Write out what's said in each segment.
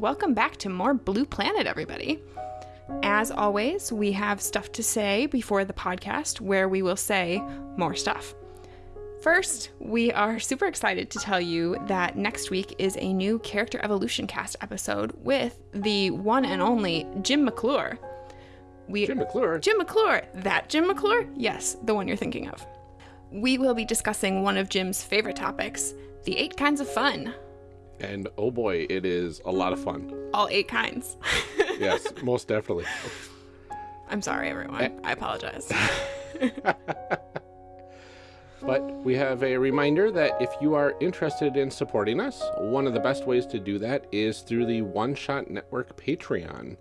welcome back to more Blue Planet, everybody. As always, we have stuff to say before the podcast where we will say more stuff. First, we are super excited to tell you that next week is a new Character Evolution Cast episode with the one and only Jim McClure. We, Jim McClure? Jim McClure. That Jim McClure? Yes, the one you're thinking of. We will be discussing one of Jim's favorite topics the eight kinds of fun. And oh boy, it is a lot of fun. All eight kinds. yes, most definitely. I'm sorry, everyone. Eh. I apologize. but we have a reminder that if you are interested in supporting us, one of the best ways to do that is through the One Shot Network Patreon.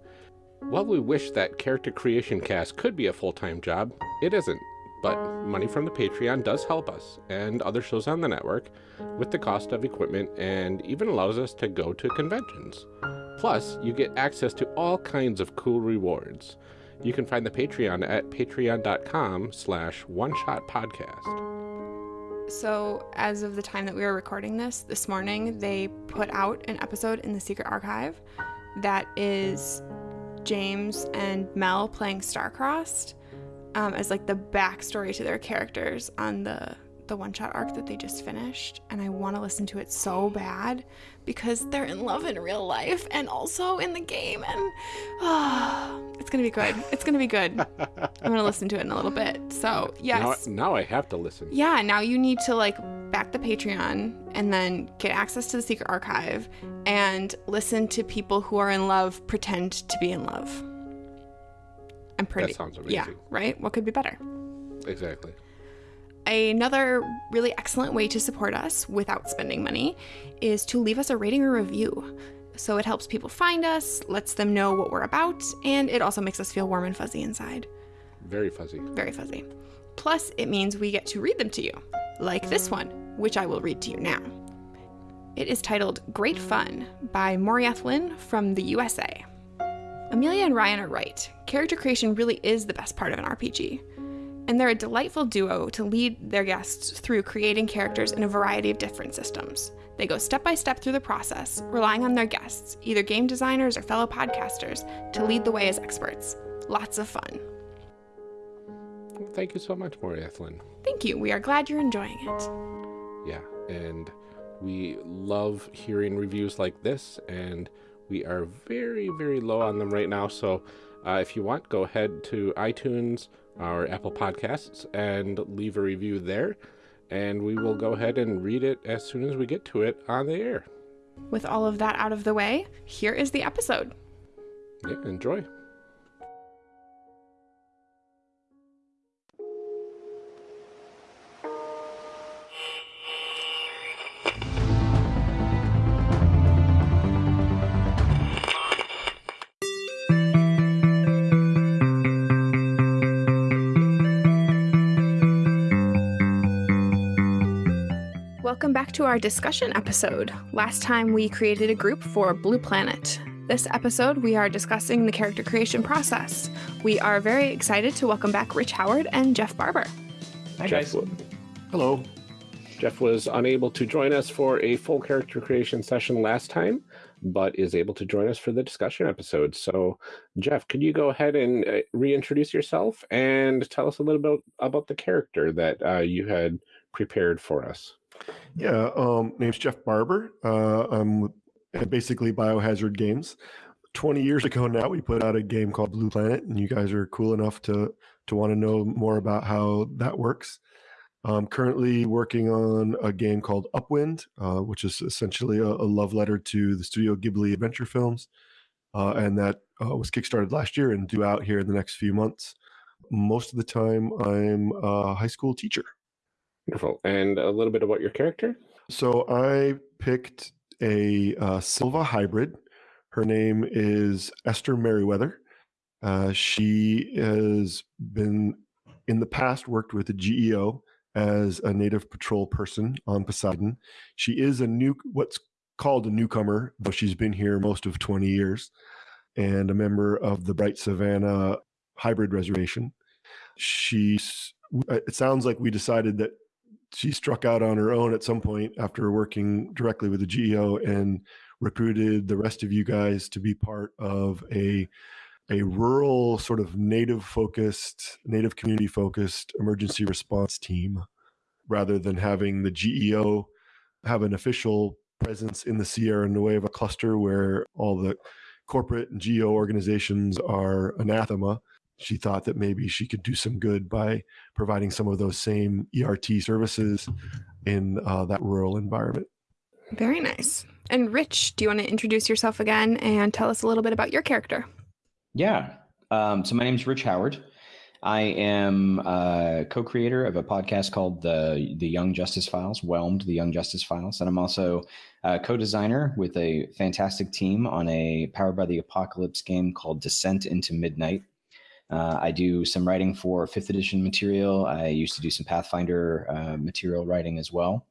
While we wish that character creation cast could be a full-time job, it isn't but money from the Patreon does help us and other shows on the network with the cost of equipment and even allows us to go to conventions. Plus, you get access to all kinds of cool rewards. You can find the Patreon at patreon.com slash one-shot-podcast. So, as of the time that we were recording this, this morning, they put out an episode in the Secret Archive that is James and Mel playing Starcrossed um, as like the backstory to their characters on the the one shot arc that they just finished and I want to listen to it so bad because they're in love in real life and also in the game and oh, it's gonna be good. It's gonna be good. I'm gonna listen to it in a little bit. So yes. now, now I have to listen. Yeah now you need to like back the Patreon and then get access to the secret archive and listen to people who are in love pretend to be in love I'm pretty. That sounds amazing. Yeah, right? What could be better? Exactly. Another really excellent way to support us without spending money is to leave us a rating or review. So it helps people find us, lets them know what we're about, and it also makes us feel warm and fuzzy inside. Very fuzzy. Very fuzzy. Plus, it means we get to read them to you, like this one, which I will read to you now. It is titled Great Fun by Morieth Lynn from the USA. Amelia and Ryan are right. Character creation really is the best part of an RPG. And they're a delightful duo to lead their guests through creating characters in a variety of different systems. They go step by step through the process, relying on their guests, either game designers or fellow podcasters, to lead the way as experts. Lots of fun. Thank you so much, Maury Ethlin. Thank you. We are glad you're enjoying it. Yeah, and we love hearing reviews like this and we are very, very low on them right now. So uh, if you want, go ahead to iTunes or Apple Podcasts and leave a review there. And we will go ahead and read it as soon as we get to it on the air. With all of that out of the way, here is the episode. Yeah, enjoy. Our discussion episode. Last time we created a group for Blue Planet. This episode, we are discussing the character creation process. We are very excited to welcome back Rich Howard and Jeff Barber. Hi, Jeff, guys. Hello. Jeff was unable to join us for a full character creation session last time, but is able to join us for the discussion episode. So, Jeff, could you go ahead and uh, reintroduce yourself and tell us a little bit about the character that uh, you had prepared for us? Yeah, um, name's Jeff Barber. Uh, I'm basically Biohazard Games. 20 years ago now, we put out a game called Blue Planet, and you guys are cool enough to to want to know more about how that works. I'm currently working on a game called Upwind, uh, which is essentially a, a, love letter to the Studio Ghibli adventure films, uh, and that uh, was kickstarted last year and due out here in the next few months. Most of the time, I'm a high school teacher. Wonderful. And a little bit about your character? So I picked a uh, Silva hybrid. Her name is Esther Merriweather. Uh, she has been in the past worked with the GEO as a native patrol person on Poseidon. She is a new what's called a newcomer, though she's been here most of 20 years, and a member of the Bright Savannah hybrid reservation. She's it sounds like we decided that she struck out on her own at some point after working directly with the GEO and recruited the rest of you guys to be part of a a rural sort of native focused native community focused emergency response team rather than having the geo have an official presence in the sierra nueva cluster where all the corporate and geo organizations are anathema she thought that maybe she could do some good by providing some of those same ert services in uh, that rural environment Very nice. And Rich, do you want to introduce yourself again and tell us a little bit about your character? Yeah. Um, so my name is Rich Howard. I am a co-creator of a podcast called the the Young Justice Files, Whelmed: The Young Justice Files, and I'm also a co-designer with a fantastic team on a Powered by the Apocalypse game called Descent into Midnight. Uh, I do some writing for fifth edition material. I used to do some Pathfinder uh, material writing as well,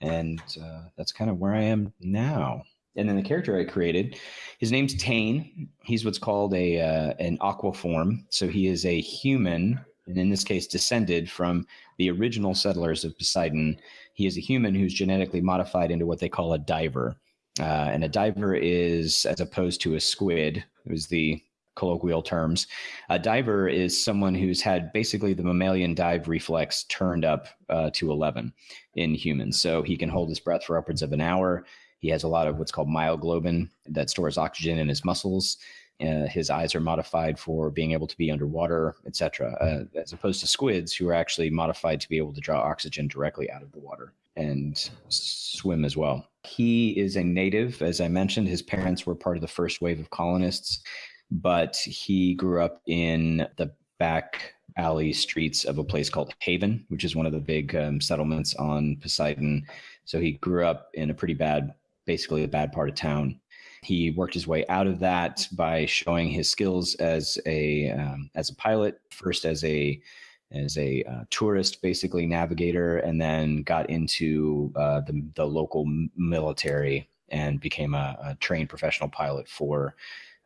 and uh, that's kind of where I am now. And then the character I created, his name's Tane. He's what's called a uh, an aquaform. So he is a human, and in this case, descended from the original settlers of Poseidon. He is a human who's genetically modified into what they call a diver. Uh, and a diver is, as opposed to a squid, it was the colloquial terms. A diver is someone who's had basically the mammalian dive reflex turned up uh, to 11 in humans. So he can hold his breath for upwards of an hour. He has a lot of what's called myoglobin that stores oxygen in his muscles. Uh, his eyes are modified for being able to be underwater, etc., uh, as opposed to squids, who are actually modified to be able to draw oxygen directly out of the water and swim as well. He is a native, as I mentioned. His parents were part of the first wave of colonists, but he grew up in the back alley streets of a place called Haven, which is one of the big um, settlements on Poseidon. So he grew up in a pretty bad, basically a bad part of town. He worked his way out of that by showing his skills as a um, as a pilot, first as a as a uh, tourist, basically navigator, and then got into uh, the the local military and became a, a trained professional pilot for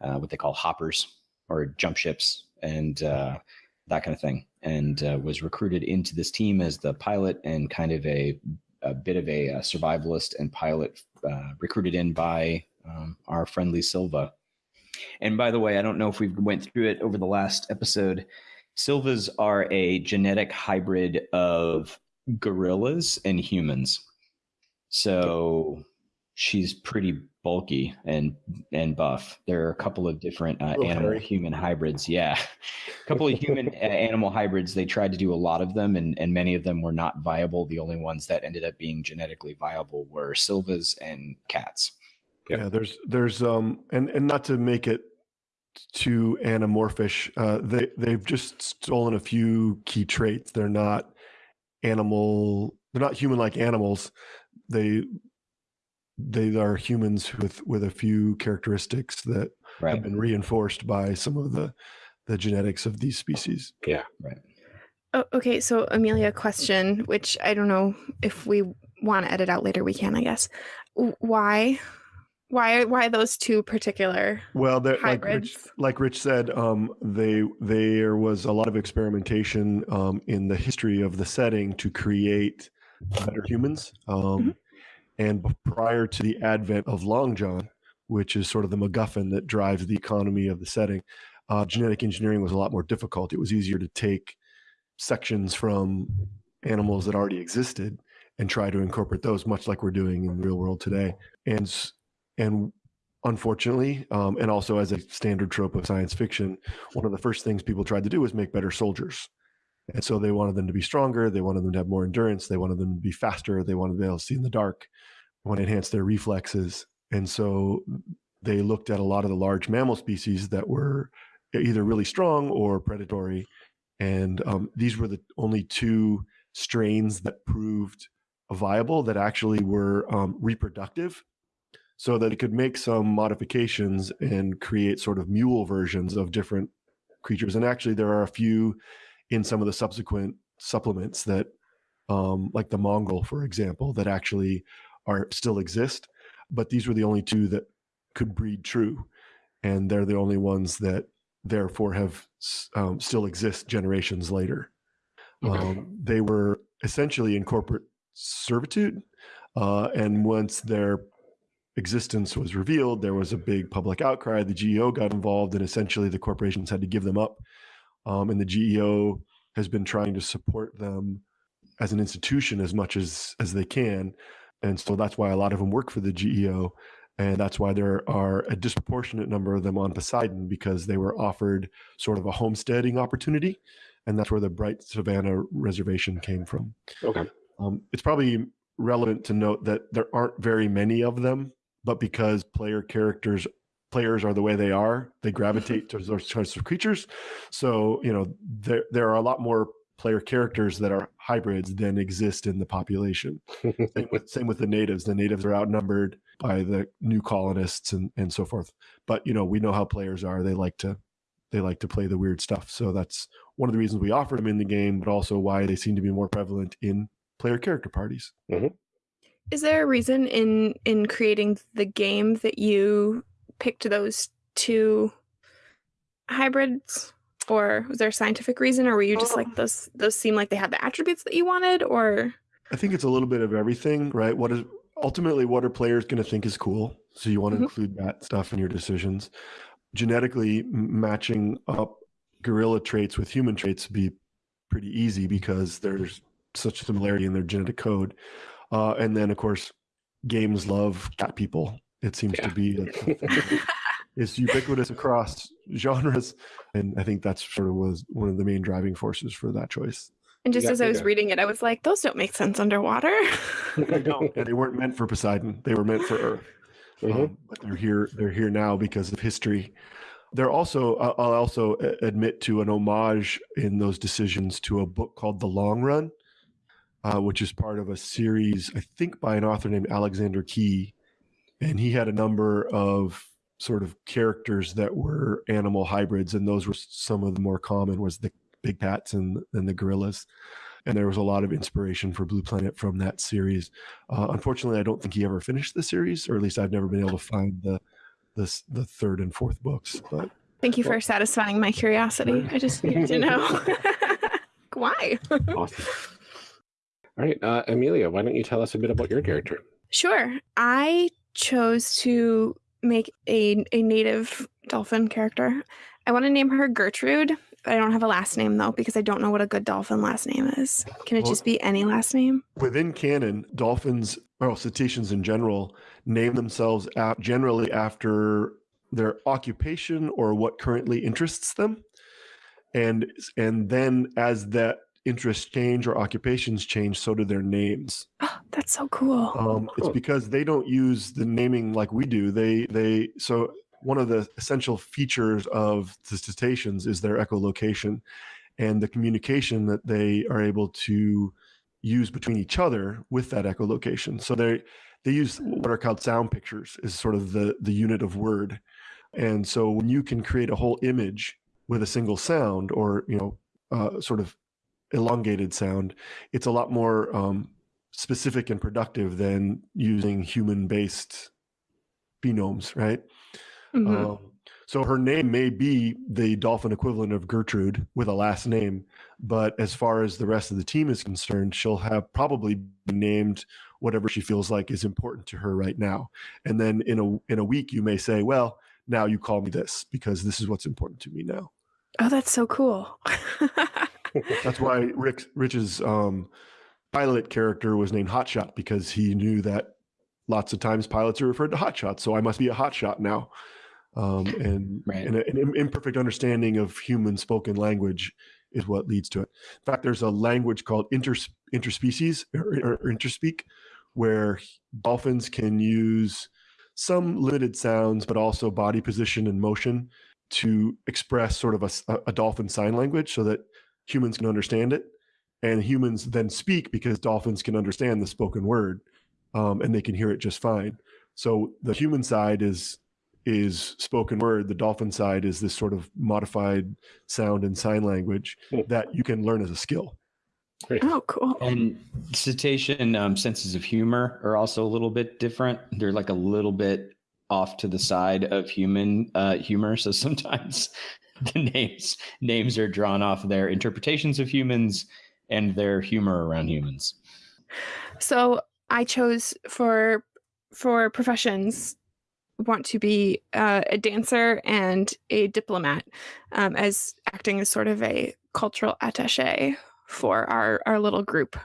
uh, what they call hoppers or jump ships and uh, that kind of thing. And uh, was recruited into this team as the pilot and kind of a a bit of a, a survivalist and pilot, uh, recruited in by um, our friendly Silva. And by the way, I don't know if we went through it over the last episode. Silvas are a genetic hybrid of gorillas and humans. So she's pretty bulky and and buff. There are a couple of different uh, animal human hybrids. Yeah, a couple of human uh, animal hybrids. They tried to do a lot of them, and and many of them were not viable. The only ones that ended up being genetically viable were silvas and cats. Yeah, yeah there's there's um and and not to make it too anamorphish, uh, they they've just stolen a few key traits. They're not animal. They're not human like animals. They they are humans with with a few characteristics that right. have been reinforced by some of the the genetics of these species. Yeah. Right. Oh, okay, so Amelia, question, which I don't know if we want to edit out later. We can, I guess. Why, why, why those two particular? Well, like Rich, like Rich said, um, they there was a lot of experimentation um, in the history of the setting to create better humans. Um, mm-hmm. And prior to the advent of Long John, which is sort of the MacGuffin that drives the economy of the setting, uh, genetic engineering was a lot more difficult. It was easier to take sections from animals that already existed and try to incorporate those, much like we're doing in the real world today. And and unfortunately, um, and also as a standard trope of science fiction, one of the first things people tried to do was make better soldiers. And so they wanted them to be stronger. They wanted them to have more endurance. They wanted them to be faster. They wanted to be able to see in the dark. They want to enhance their reflexes. And so they looked at a lot of the large mammal species that were either really strong or predatory. And um, these were the only two strains that proved viable that actually were um, reproductive so that it could make some modifications and create sort of mule versions of different creatures. And actually, there are a few in some of the subsequent supplements that um, like the mongrel for example that actually are still exist but these were the only two that could breed true and they're the only ones that therefore have um, still exist generations later okay. um, they were essentially in corporate servitude uh, and once their existence was revealed, there was a big public outcry. The GEO got involved, and essentially the corporations had to give them up. Um, and the GEO has been trying to support them as an institution as much as as they can, and so that's why a lot of them work for the GEO, and that's why there are a disproportionate number of them on Poseidon because they were offered sort of a homesteading opportunity, and that's where the Bright Savannah Reservation came from. Okay. Um, it's probably relevant to note that there aren't very many of them, but because player characters players are the way they are, they gravitate towards those types of creatures. So you know there there are a lot more player characters that are hybrids than exist in the population. same, with, same with the natives. The natives are outnumbered by the new colonists and and so forth. But you know we know how players are. They like to they like to play the weird stuff. So that's one of the reasons we offer them in the game, but also why they seem to be more prevalent in player character parties. Mm-hmm. Is there a reason in in creating the game that you picked those two hybrids? Or was there a scientific reason or were you just like those those seem like they had the attributes that you wanted or I think it's a little bit of everything, right? What is ultimately what are players going to think is cool? So you want to Mhm. include that stuff in your decisions. Genetically matching up gorilla traits with human traits would be pretty easy because there's such similarity in their genetic code. Uh, and then, of course, games love cat people. It seems Yeah. to be a, it's ubiquitous across genres, and I think that's sort of was one of the main driving forces for that choice. and just Yeah, as I was yeah. reading it, I was like, those don't make sense underwater. No, and they weren't meant for Poseidon. They were meant for Earth. Mhm. Um, but they're here. They're here now because of history. They're also. I'll I'll also admit to an homage in those decisions to a book called The Long Run, uh, which is part of a series I think by an author named Alexander Key, and he had a number of sort of characters that were animal hybrids, and those were some of the more common was the big cats and and the gorillas. And there was a lot of inspiration for Blue Planet from that series. Uh, unfortunately, I don't think he ever finished the series, or at least I've never been able to find the the, the third and fourth books. But Thank you for satisfying my curiosity. I just need to know. Why? Awesome. All right, uh, Amelia, why don't you tell us a bit about your character? Sure. I chose to make a, a native dolphin character. I want to name her Gertrude. I don't have a last name though because I don't know what a good dolphin last name is. Can it Well- just be any last name? within canon, dolphins, well, cetaceans in general, name themselves generally after their occupation or what currently interests them, and and then as that interests change or occupations change, so do their names. Oh, that's so cool. Um, it's because they don't use the naming like we do. They they so one of the essential features of the cetaceans is their echolocation and the communication that they are able to use between each other with that echolocation. So they they use what are called sound pictures is sort of the the unit of word. And so when you can create a whole image with a single sound or you know uh, sort of elongated sound, it's a lot more um, specific and productive than using human based phonemes, right? Mhm. Um, so her name may be the dolphin equivalent of Gertrude with a last name, but as far as the rest of the team is concerned, she'll have probably named whatever she feels like is important to her right now. And then in a in a week, you may say, "Well, now you call me this because this is what's important to me now." oh, that's so cool. That's why Rick Rich's um, pilot character was named Hotshot because he knew that lots of times pilots are referred to hotshot, so I must be a hotshot now. Um, and Right. and a- an imperfect understanding of human spoken language is what leads to it. In fact, there's a language called inter, interspecies or, or interspeak, where dolphins can use some limited sounds, but also body position and motion to express sort of a dolphin sign language so that humans can understand it. And humans then speak because dolphins can understand the spoken word um, and they can hear it just fine. So the human side is is spoken word. The dolphin side is this sort of modified sound and sign language Hmm. that you can learn as a skill. Great. oh, cool. And cetacean um, senses of humor are also a little bit different. They're like a little bit off to the side of human uh, humor. So sometimes the names names are drawn off their interpretations of humans and their humor around humans. So I chose for for professions want to be uh, a dancer and a diplomat um, as acting as sort of a cultural attache for our, our little group.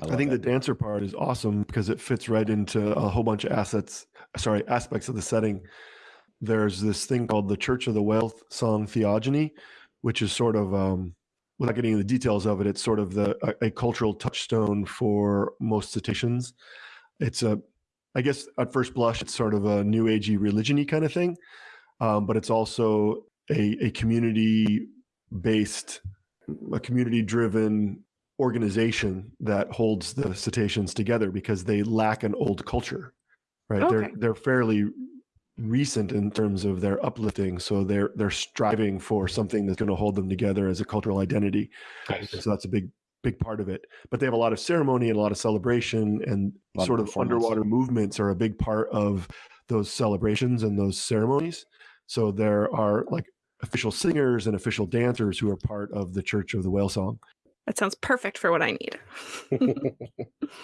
I, think the dancer part is awesome because it fits right into a whole bunch of assets, sorry, aspects of the setting. There's this thing called the Church of the Whale Song Theogony, which is sort of, um, without getting into the details of it, it's sort of the a, a cultural touchstone for most cetaceans. It's a, I guess at first blush, it's sort of a new agey religiony kind of thing, um, but it's also a, a community based, a community driven organization that holds the cetaceans together because they lack an old culture, right? Okay. They're they're fairly recent in terms of their uplifting, so they're they're striving for something that's going to hold them together as a cultural identity. Nice. So that's a big big part of it. But they have a lot of ceremony and a lot of celebration, and of sort of underwater movements are a big part of those celebrations and those ceremonies. So there are like official singers and official dancers who are part of the Church of the Whale Song. That sounds perfect for what I need.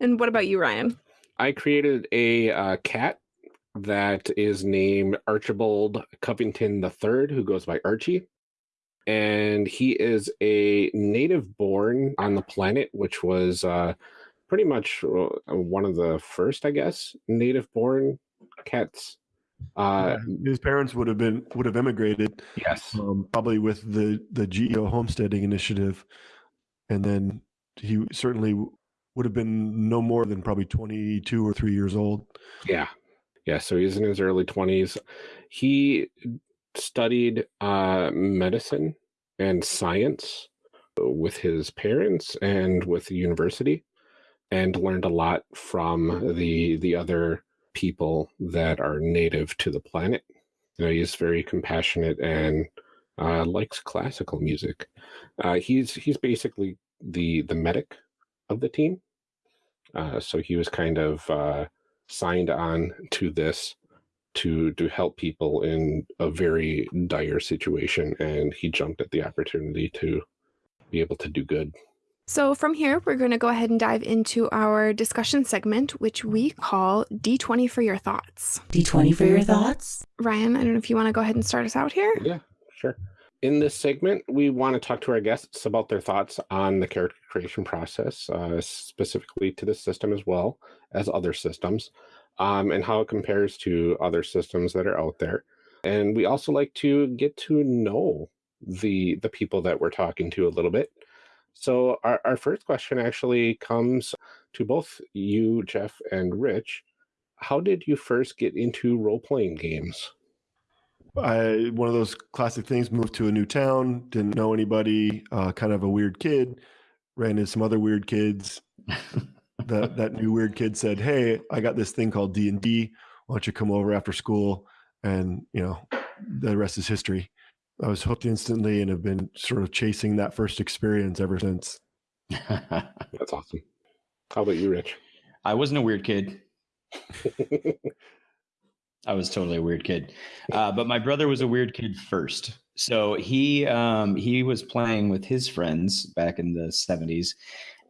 And what about you, Ryan? I created a uh, cat that is named Archibald Covington III, who goes by Archie. And he is a native born on the planet, which was uh, pretty much uh, one of the first, I guess, native born cats. Uh, Yeah, his parents would have been would have immigrated yes. um, probably with the the GEO homesteading initiative, and then he certainly would have been no more than probably twenty two or three years old. Yeah. Yeah. So he's in his early 20s. He studied uh, medicine and science with his parents and with the university and learned a lot from the the other people that are native to the planet. You know, he's very compassionate and uh, likes classical music. Uh, he's he's basically the the medic of the team. Uh, so he was kind of uh, signed on to this to to help people in a very dire situation, and he jumped at the opportunity to be able to do good. So, from here, we're going to go ahead and dive into our discussion segment, which we call D20 for your thoughts. D20 for your thoughts? Ryan, I don't know if you want to go ahead and start us out here. Yeah, sure. In this segment, we want to talk to our guests about their thoughts on the character creation process, uh, specifically to this system as well as other systems, um, and how it compares to other systems that are out there. And we also like to get to know the the people that we're talking to a little bit. So our, our first question actually comes to both you, Jeff, and Rich. How did you first get into role playing games? I one of those classic things. Moved to a new town, didn't know anybody. Uh, kind of a weird kid. Ran into some other weird kids. that that new weird kid said, "Hey, I got this thing called D and D. Why don't you come over after school?" And you know, the rest is history. I was hooked instantly and have been sort of chasing that first experience ever since. That's awesome. How about you, Rich? I wasn't a weird kid. I was totally a weird kid, uh, but my brother was a weird kid first. So he um, he was playing with his friends back in the seventies,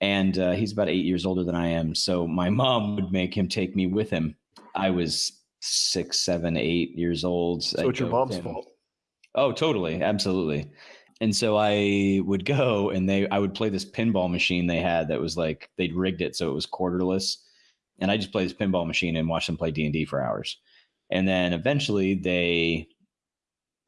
and uh, he's about eight years older than I am. So my mom would make him take me with him. I was six, seven, eight years old. So it's your mom's fault. Oh, totally, absolutely. And so I would go and they I would play this pinball machine they had that was like they'd rigged it so it was quarterless. And I just play this pinball machine and watch them play D&D for hours. And then eventually they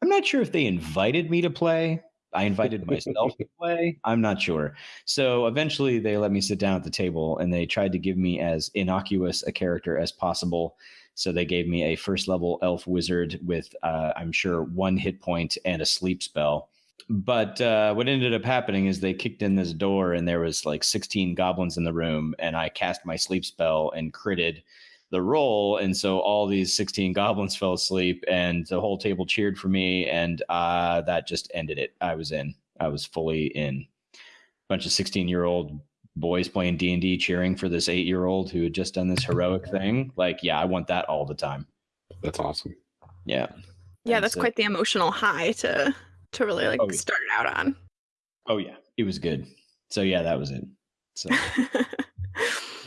I'm not sure if they invited me to play. I invited myself to play. I'm not sure. So eventually they let me sit down at the table and they tried to give me as innocuous a character as possible. So they gave me a first level elf wizard with, uh, I'm sure, one hit point and a sleep spell. But uh, what ended up happening is they kicked in this door and there was like 16 goblins in the room, and I cast my sleep spell and critted the role. and so all these 16 goblins fell asleep, and the whole table cheered for me, and uh, that just ended it. I was in. I was fully in. A Bunch of 16 year old boys playing D and D, cheering for this eight year old who had just done this heroic thing. Like, yeah, I want that all the time. That's awesome. Yeah. Yeah, And that's so- quite the emotional high to to really like Oh, yeah. start it out on. Oh yeah, it was good. So yeah, that was it. So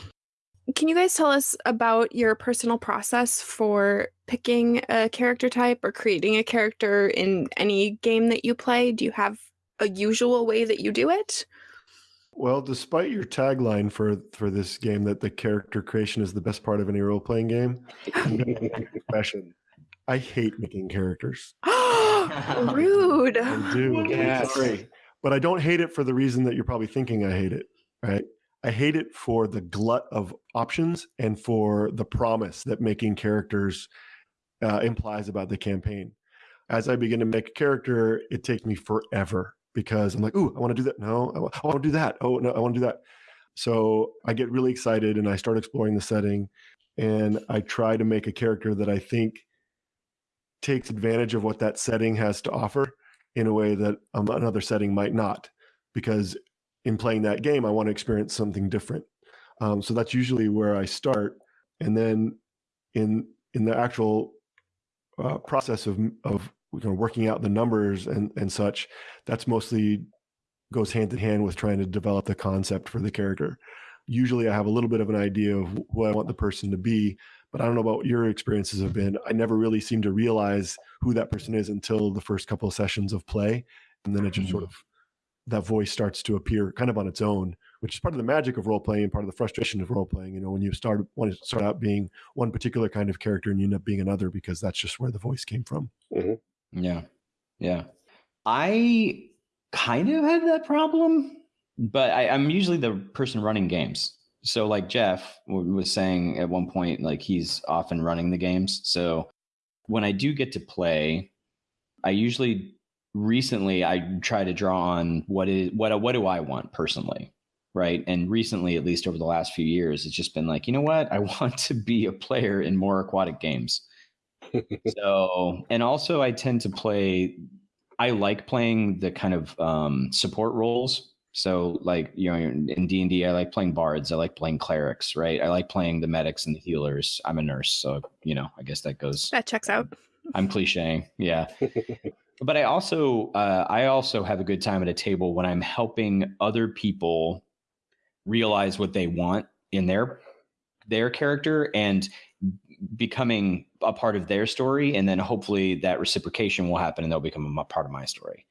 can you guys tell us about your personal process for picking a character type or creating a character in any game that you play? Do you have a usual way that you do it? Well, despite your tagline for for this game that the character creation is the best part of any role playing game, I'm gonna make a confession. I hate making characters. Rude. I do. Yes. Sorry. But I don't hate it for the reason that you're probably thinking I hate it, right? I hate it for the glut of options and for the promise that making characters uh, implies about the campaign. As I begin to make a character, it takes me forever because I'm like, ooh, I want to do that. No, I want to do that. Oh, no, I want to do that. So I get really excited and I start exploring the setting and I try to make a character that I think takes advantage of what that setting has to offer in a way that um, another setting might not. Because in playing that game, I want to experience something different. Um, so that's usually where I start, and then in in the actual uh, process of of you know, working out the numbers and and such, that's mostly goes hand in hand with trying to develop the concept for the character. Usually, I have a little bit of an idea of who I want the person to be, but I don't know about what your experiences have been. I never really seem to realize who that person is until the first couple of sessions of play, and then it just sort of that voice starts to appear kind of on its own, which is part of the magic of role playing and part of the frustration of role playing. You know, when you start want to start out being one particular kind of character and you end up being another because that's just where the voice came from. Mm-hmm. Yeah. Yeah. I kind of had that problem, but I, I'm usually the person running games. So, like Jeff was saying at one point, like he's often running the games. So, when I do get to play, I usually recently I try to draw on what is what what do I want personally, right? And recently, at least over the last few years, it's just been like, you know what, I want to be a player in more aquatic games. so, and also I tend to play. I like playing the kind of um, support roles. So, like you know, in D and D, I like playing bards. I like playing clerics, right? I like playing the medics and the healers. I'm a nurse, so you know, I guess that goes. That checks out. I'm cliche, yeah. but I also uh, I also have a good time at a table when I'm helping other people realize what they want in their their character and becoming a part of their story, and then hopefully that reciprocation will happen and they'll become a part of my story.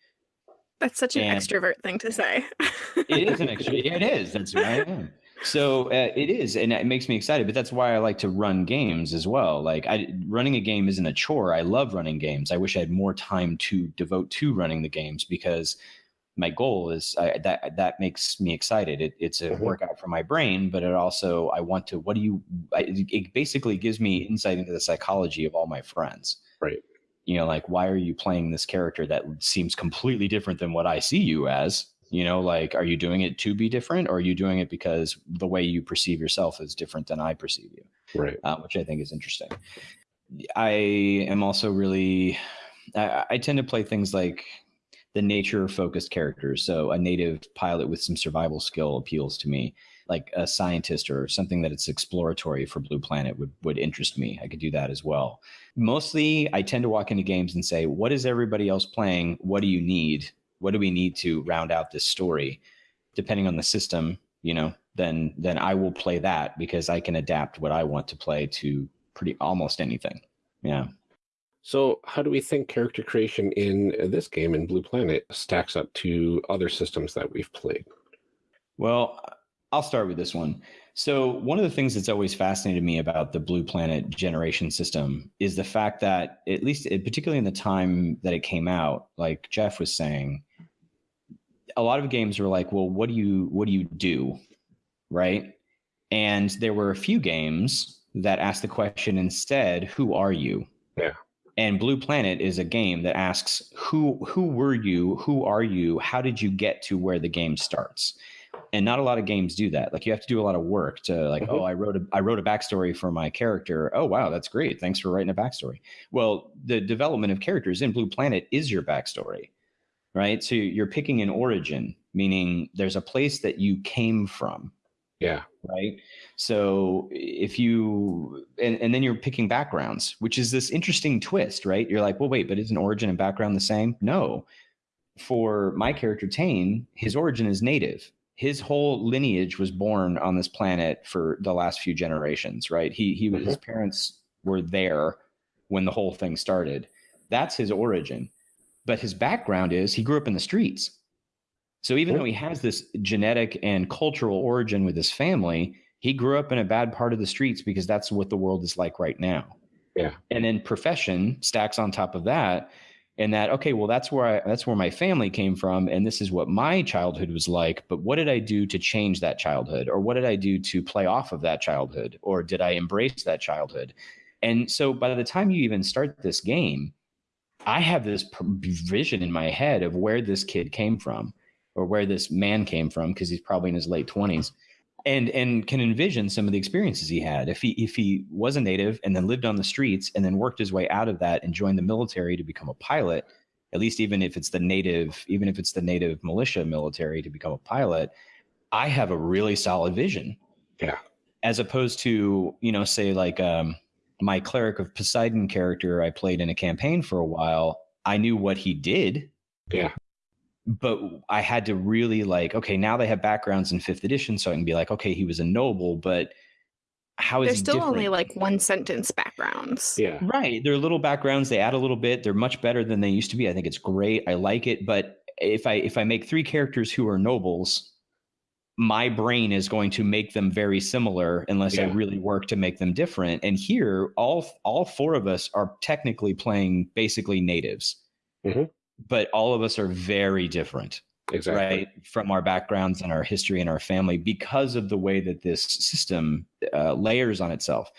That's such an And- extrovert thing to say. It is an extra. yeah, it is. That's who I am. So uh, it is, and it makes me excited. But that's why I like to run games as well. Like I, running a game isn't a chore. I love running games. I wish I had more time to devote to running the games because my goal is I, that that makes me excited. It, it's a Mhm. workout for my brain, but it also I want to. What do you? I, it basically gives me insight into the psychology of all my friends. Right. You know, like why are you playing this character that seems completely different than what I see you as? You know, like are you doing it to be different, or are you doing it because the way you perceive yourself is different than I perceive you? Right. uh, which I think is interesting. I am also really, I, I tend to play things like the nature focused characters. So a native pilot with some survival skill appeals to me. Like a scientist or something that it's exploratory for Blue Planet would would interest me. I could do that as well. Mostly, I tend to walk into games and say, "What is everybody else playing? What do you need? What do we need to round out this story?" Depending on the system, you know, then then I will play that because I can adapt what I want to play to pretty almost anything. Yeah. So, how do we think character creation in this game in Blue Planet stacks up to other systems that we've played? Well, I'll start with this one. So, one of the things that's always fascinated me about the Blue Planet generation system is the fact that, at least particularly in the time that it came out, like Jeff was saying, a lot of games were like, "Well, what do you what do you do?" Right? And there were a few games that asked the question instead, "Who are you?" Yeah. And Blue Planet is a game that asks, "Who who were you? Who are you? How did you get to where the game starts?" and not a lot of games do that like you have to do a lot of work to like Mhm. oh i wrote a i wrote a backstory for my character oh wow that's great thanks for writing a backstory well the development of characters in blue planet is your backstory right so you're picking an origin meaning there's a place that you came from Yeah. right so if you and, and then you're picking backgrounds which is this interesting twist right you're like well wait but isn't origin and background the same no for my character tane his origin is native his whole lineage was born on this planet for the last few generations, right? He he mm-hmm. his parents were there when the whole thing started. That's his origin. But his background is he grew up in the streets. So even though he oh. has this genetic and cultural origin with his family, he grew up in a bad part of the streets because that's what the world is like right now. Yeah. And then profession stacks on top of that and that okay well that's where I, that's where my family came from and this is what my childhood was like but what did i do to change that childhood or what did i do to play off of that childhood or did i embrace that childhood and so by the time you even start this game i have this vision in my head of where this kid came from or where this man came from because he's probably in his late 20s and and can envision some of the experiences he had. If he if he was a native and then lived on the streets and then worked his way out of that and joined the military to become a pilot at least even if it's the native even if it's the native militia military to become a pilot i have a really solid vision. Yeah. As opposed to you know say like um my cleric of poseidon character i played in a campaign for a while i knew what he did yeah but I had to really like, okay, now they have backgrounds in fifth edition, so I can be like, okay, he was a noble, but how is They're still different? only like one sentence backgrounds. Yeah. Right. They're little backgrounds. They add a little bit. They're much better than they used to be. I think it's great. I like it. But if I if I make three characters who are nobles, my brain is going to make them very similar unless yeah. I really work to make them different. And here, all all four of us are technically playing basically natives. Mm-hmm but all of us are very different exactly. right from our backgrounds and our history and our family because of the way that this system uh, layers on itself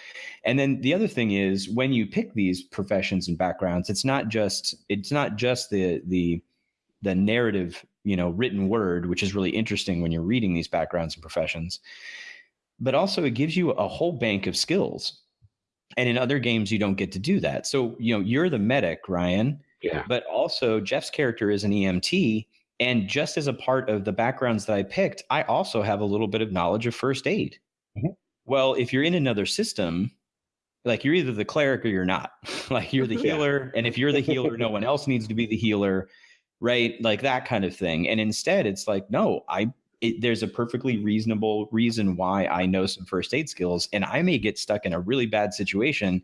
and then the other thing is when you pick these professions and backgrounds it's not just it's not just the the the narrative you know written word which is really interesting when you're reading these backgrounds and professions but also it gives you a whole bank of skills and in other games you don't get to do that so you know you're the medic ryan yeah. But also, Jeff's character is an EMT. And just as a part of the backgrounds that I picked, I also have a little bit of knowledge of first aid. Mm-hmm. Well, if you're in another system, like you're either the cleric or you're not. like you're the healer. Yeah. And if you're the healer, no one else needs to be the healer. Right. Like that kind of thing. And instead, it's like, no, I, it, there's a perfectly reasonable reason why I know some first aid skills. And I may get stuck in a really bad situation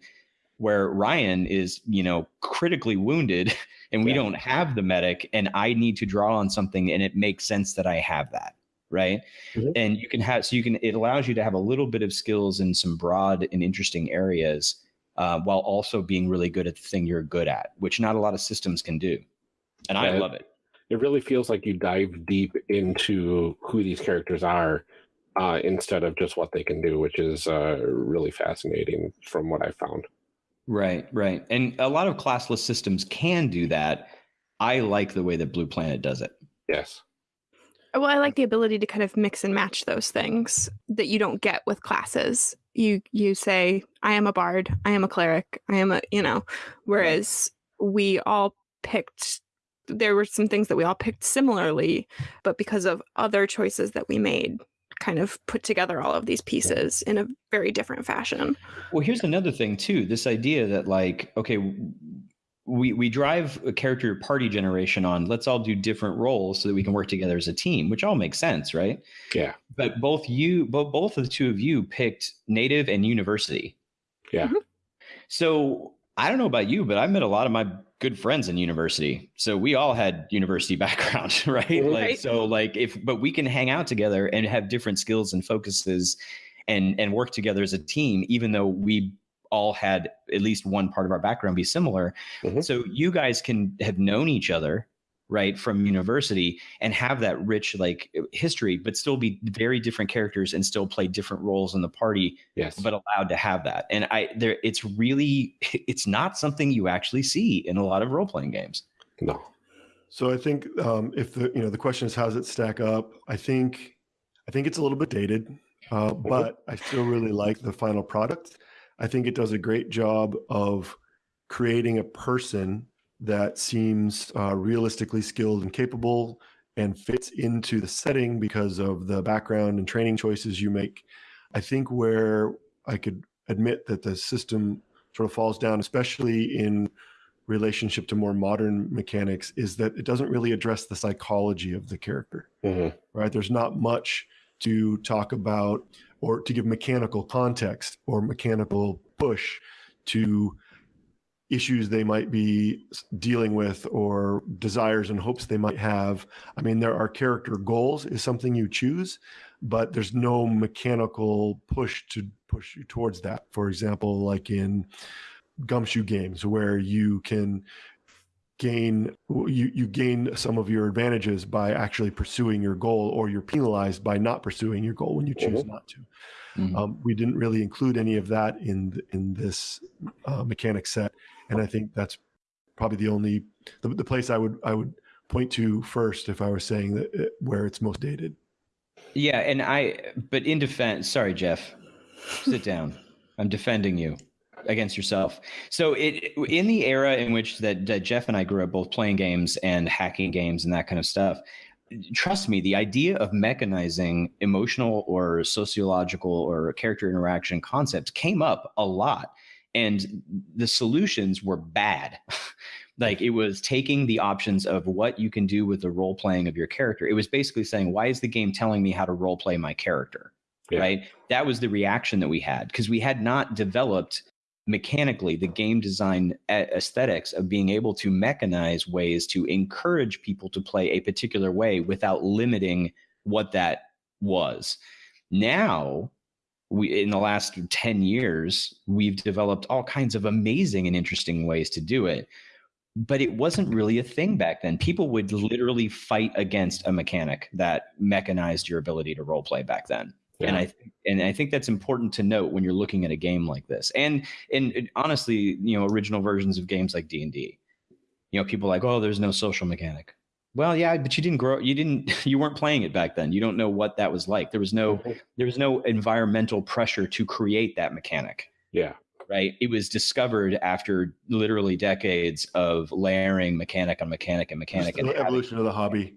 where Ryan is, you know, critically wounded and we yeah. don't have the medic and I need to draw on something and it makes sense that I have that. Right. Mm-hmm. And you can have, so you can, it allows you to have a little bit of skills in some broad and interesting areas uh, while also being really good at the thing you're good at, which not a lot of systems can do. And I love it. It really feels like you dive deep into who these characters are uh, instead of just what they can do, which is uh, really fascinating from what I found. Right, right. And a lot of classless systems can do that. I like the way that Blue Planet does it. Yes. Well, I like the ability to kind of mix and match those things that you don't get with classes. You you say, I am a bard, I am a cleric, I am a you know, whereas we all picked there were some things that we all picked similarly, but because of other choices that we made, kind of put together all of these pieces in a very different fashion. Well, here's another thing too. This idea that like, okay, we we drive a character party generation on let's all do different roles so that we can work together as a team, which all makes sense, right? Yeah. But both you both both of the two of you picked native and university. Yeah. Mm-hmm. So I don't know about you, but I met a lot of my good friends in university. So we all had university background, right? Mm-hmm. right? Like so like if but we can hang out together and have different skills and focuses and and work together as a team even though we all had at least one part of our background be similar. Mm-hmm. So you guys can have known each other right from university and have that rich like history but still be very different characters and still play different roles in the party yes. but allowed to have that. And i there it's really it's not something you actually see in a lot of role-playing games. No. So i think um, if the you know the question is how does it stack up? I think i think it's a little bit dated uh, mm-hmm. but i still really like the final product. I think it does a great job of creating a person that seems uh, realistically skilled and capable and fits into the setting because of the background and training choices you make. I think where I could admit that the system sort of falls down, especially in relationship to more modern mechanics is that it doesn't really address the psychology of the character Mhm. right there's not much to talk about or to give mechanical context or mechanical push to issues they might be dealing with or desires and hopes they might have i mean there are character goals is something you choose but there's no mechanical push to push you towards that for example like in gumshoe games where you can gain you you gain some of your advantages by actually pursuing your goal or you're penalized by not pursuing your goal when you choose Mhm. not to Mhm. um, we didn't really include any of that in in this uh, mechanic set and i think that's probably the only the, the place i would i would point to first if i was saying that it, where it's most dated Yeah, and I, but in defense, sorry, Jeff, sit down. I'm defending you against yourself. So it in the era in which that, that Jeff and I grew up both playing games and hacking games and that kind of stuff. Trust me, the idea of mechanizing emotional or sociological or character interaction concepts came up a lot, and the solutions were bad. like it was taking the options of what you can do with the role playing of your character. It was basically saying, why is the game telling me how to role play my character? Yeah. Right. That was the reaction that we had because we had not developed mechanically the game design aesthetics of being able to mechanize ways to encourage people to play a particular way without limiting what that was. Now, we in the last 10 years, we've developed all kinds of amazing and interesting ways to do it but it wasn't really a thing back then. People would literally fight against a mechanic that mechanized your ability to role play back then. And Yeah. I and I think that's important to note when you're looking at a game like this. And and it- honestly, you know, original versions of games like D and D, you know, people are like, oh, there's no social mechanic. Well, yeah, but you didn't grow. You didn't. You weren't playing it back then. You don't know what that was like. There was no. Mhm. There was no environmental pressure to create that mechanic Yeah. right? It was discovered after literally decades of layering mechanic on mechanic and mechanic. Just And the having- evolution of the hobby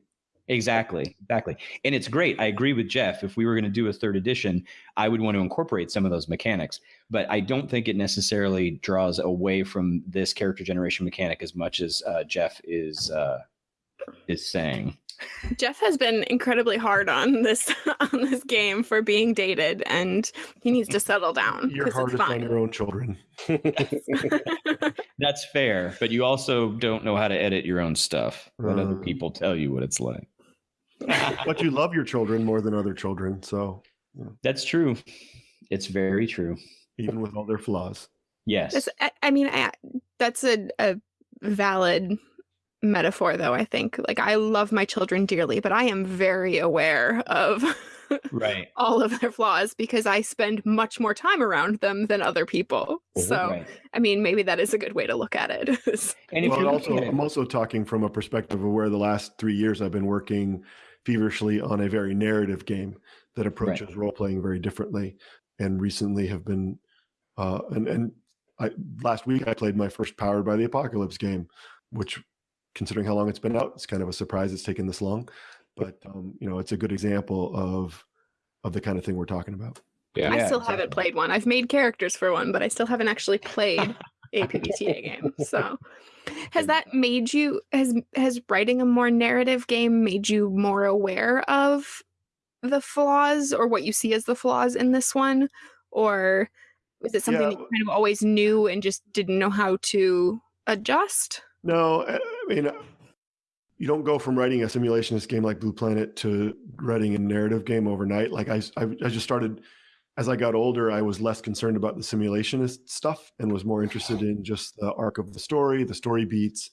exactly, exactly. And it's great. I agree with Jeff. If we were going to do a third edition, I would want to incorporate some of those mechanics, but I don't think it necessarily draws away from this character generation mechanic as much as uh, Jeff is uh, is saying. Jeff has been incredibly hard on this on this game for being dated, and he needs to settle down. you're 'cause it's hardest on your own children That's fair, but you also don't know how to edit your own stuff. Let other Uh. people tell you what it's like. but you love your children more than other children so That's true. It's very true. even with all their flaws Yes. That's, I, I mean, I, that's a, a valid metaphor, though. I think, like, I love my children dearly, but I am very aware of right. all of their flaws because I spend much more time around them than other people. So, right. I mean, maybe that is a good way to look at it. And well, also, I'm also talking from a perspective of where the last three years I've been working feverishly on a very narrative game that approaches role playing very differently, and recently have been, uh, and and I last week I played my first Powered by the Apocalypse game, which, considering how long it's been out, it's kind of a surprise it's taken this long, but um, you know, it's a good example of of the kind of thing we're talking about. Yeah. I Yeah, still haven't played one. I've made characters for one, but I still haven't actually played a PBTA game. So, has that made you has has writing a more narrative game made you more aware of the flaws or what you see as the flaws in this one, or is it something Yeah. that you kind of always knew and just didn't know how to adjust? No, I I mean, uh, you don't go from writing a simulationist game like Blue Planet to writing a narrative game overnight. Like I, I just started as I got older. I was less concerned about the simulationist stuff and was more interested in just the arc of the story, the story beats,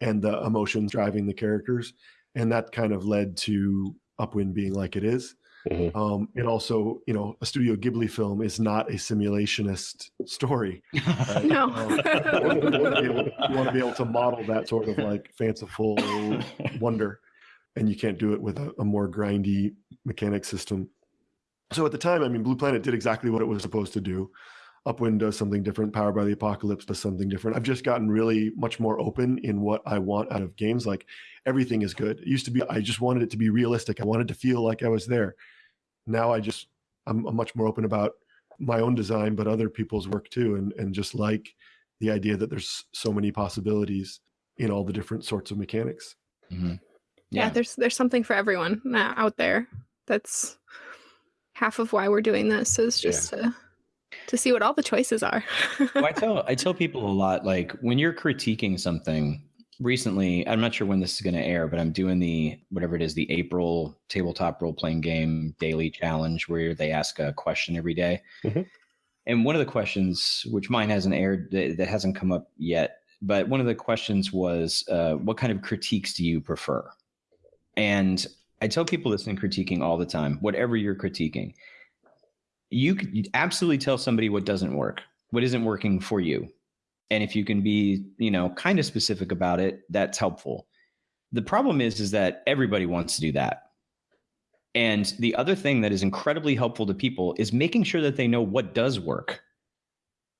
and the emotions driving the characters. And that kind of led to Upwind being like it is. Mhm. Um, and also, you know, a Studio Ghibli film is not a simulationist story. right? No. Um, you want to be able- you want to be able to model that sort of like fanciful wonder, and you can't do it with a, a more grindy mechanic system. So at the time, I mean, Blue Planet did exactly what it was supposed to do. Upwind does something different. Powered by the Apocalypse does something different. I've just gotten really much more open in what I want out of games. Like everything is good. It used to be I just wanted it to be realistic. I wanted to feel like I was there. Now I just I'm, I'm much more open about my own design, but other people's work too, and and just like the idea that there's so many possibilities in all the different sorts of mechanics. Mhm. yeah. there's there's something for everyone uh, out there that's half of why we're doing this is Yeah. just to to see what all the choices are well, I tell I tell people a lot like when you're critiquing something recently, I'm not sure when this is going to air, but I'm doing the whatever it is, the April tabletop role playing game daily challenge where they ask a question every day. Mhm. And one of the questions, which mine hasn't aired, that, that hasn't come up yet, but one of the questions was, uh, what kind of critiques do you prefer? And I tell people this in critiquing all the time, whatever you're critiquing, you you'd absolutely tell somebody what doesn't work, what isn't working for you. And if you can be, you know, kind of specific about it, that's helpful. The problem is, is that everybody wants to do that. And the other thing that is incredibly helpful to people is making sure that they know what does work.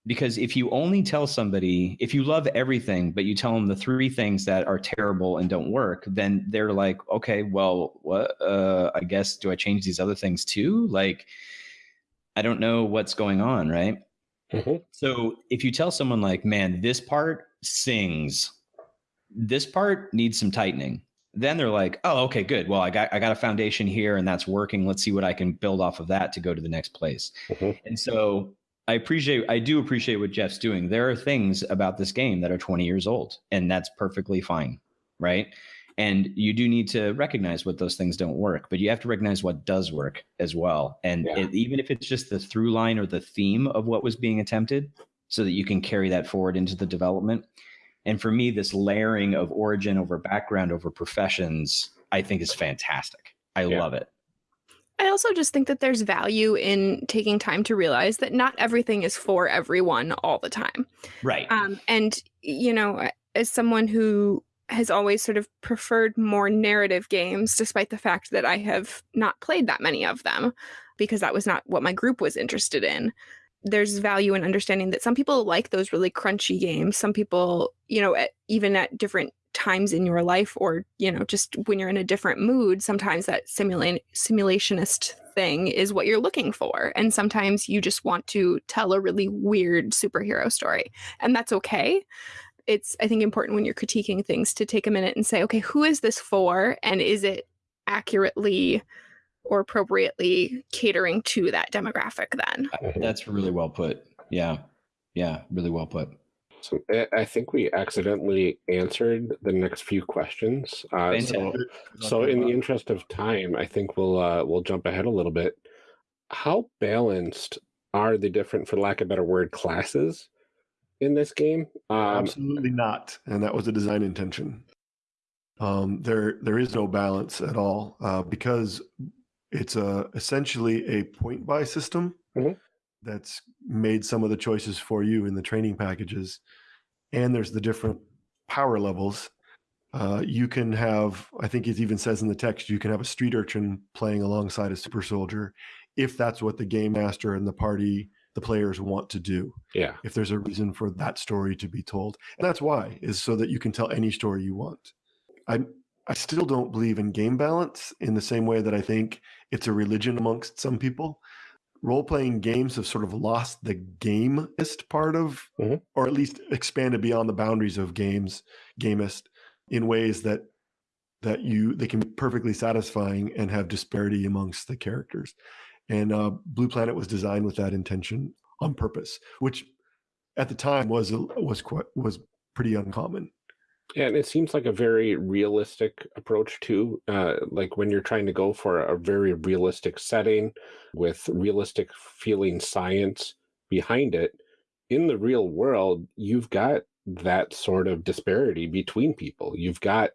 Because if you only tell somebody, if you love everything, but you tell them the three things that are terrible and don't work, then they're like, okay, well, what? Uh, I guess do I change these other things too? Like, I don't know what's going on, right? Mhm. So if you tell someone like, man, this part sings, this part needs some tightening, then they're like, oh, okay, good. Well, I got I got a foundation here and that's working. Let's see what I can build off of that to go to the next place. Mhm. And so I appreciate I do appreciate what Jeff's doing. There are things about this game that are 20 years old, and that's perfectly fine, right? And you do need to recognize what those things don't work, but you have to recognize what does work as well. And Yeah. it, even if it's just the through line or the theme of what was being attempted, so that you can carry that forward into the development. And for me, this layering of origin over background over professions, I think is fantastic. I Yeah. love it. I also just think that there's value in taking time to realize that not everything is for everyone all the time. Right. Um, and, you know, as someone who has always sort of preferred more narrative games, despite the fact that I have not played that many of them, because that was not what my group was interested in. There's value in understanding that some people like those really crunchy games. Some people, you know, at, even at different times in your life or you know just when you're in a different mood sometimes that simulate simulationist thing is what you're looking for and sometimes you just want to tell a really weird superhero story and that's okay it's i think important when you're critiquing things to take a minute and say okay who is this for and is it accurately or appropriately catering to that demographic then That's really well put. Yeah. Yeah. Really well put. So I- I think we accidentally answered the next few questions. Uh, so, so in the interest of time, I think we'll uh, we'll jump ahead a little bit. How balanced are the different, for lack of a better word, classes in this game? Um, Absolutely not, and that was a design intention. Um, there, there is no balance at all uh, because it's a essentially a point buy system Mhm. that's made some of the choices for you in the training packages, and there's the different power levels. Uh, you can have, I think it even says in the text, you can have a street urchin playing alongside a super soldier, if that's what the game master and the party, the players want to do yeah, if there's a reason for that story to be told. And that's why is so that you can tell any story you want. I I still don't believe in game balance in the same way that I think it's a religion amongst some people. Role playing games have sort of lost the gameist part of, Mhm. or at least expanded beyond the boundaries of games, gamist, in ways that that you they can be perfectly satisfying and have disparity amongst the characters. And uh, Blue Planet was designed with that intention on purpose, which at the time was was quite was pretty uncommon. Yeah, and it seems like a very realistic approach too. Uh, like when you're trying to go for a very realistic setting with realistic feeling science behind it, in the real world, you've got that sort of disparity between people. You've got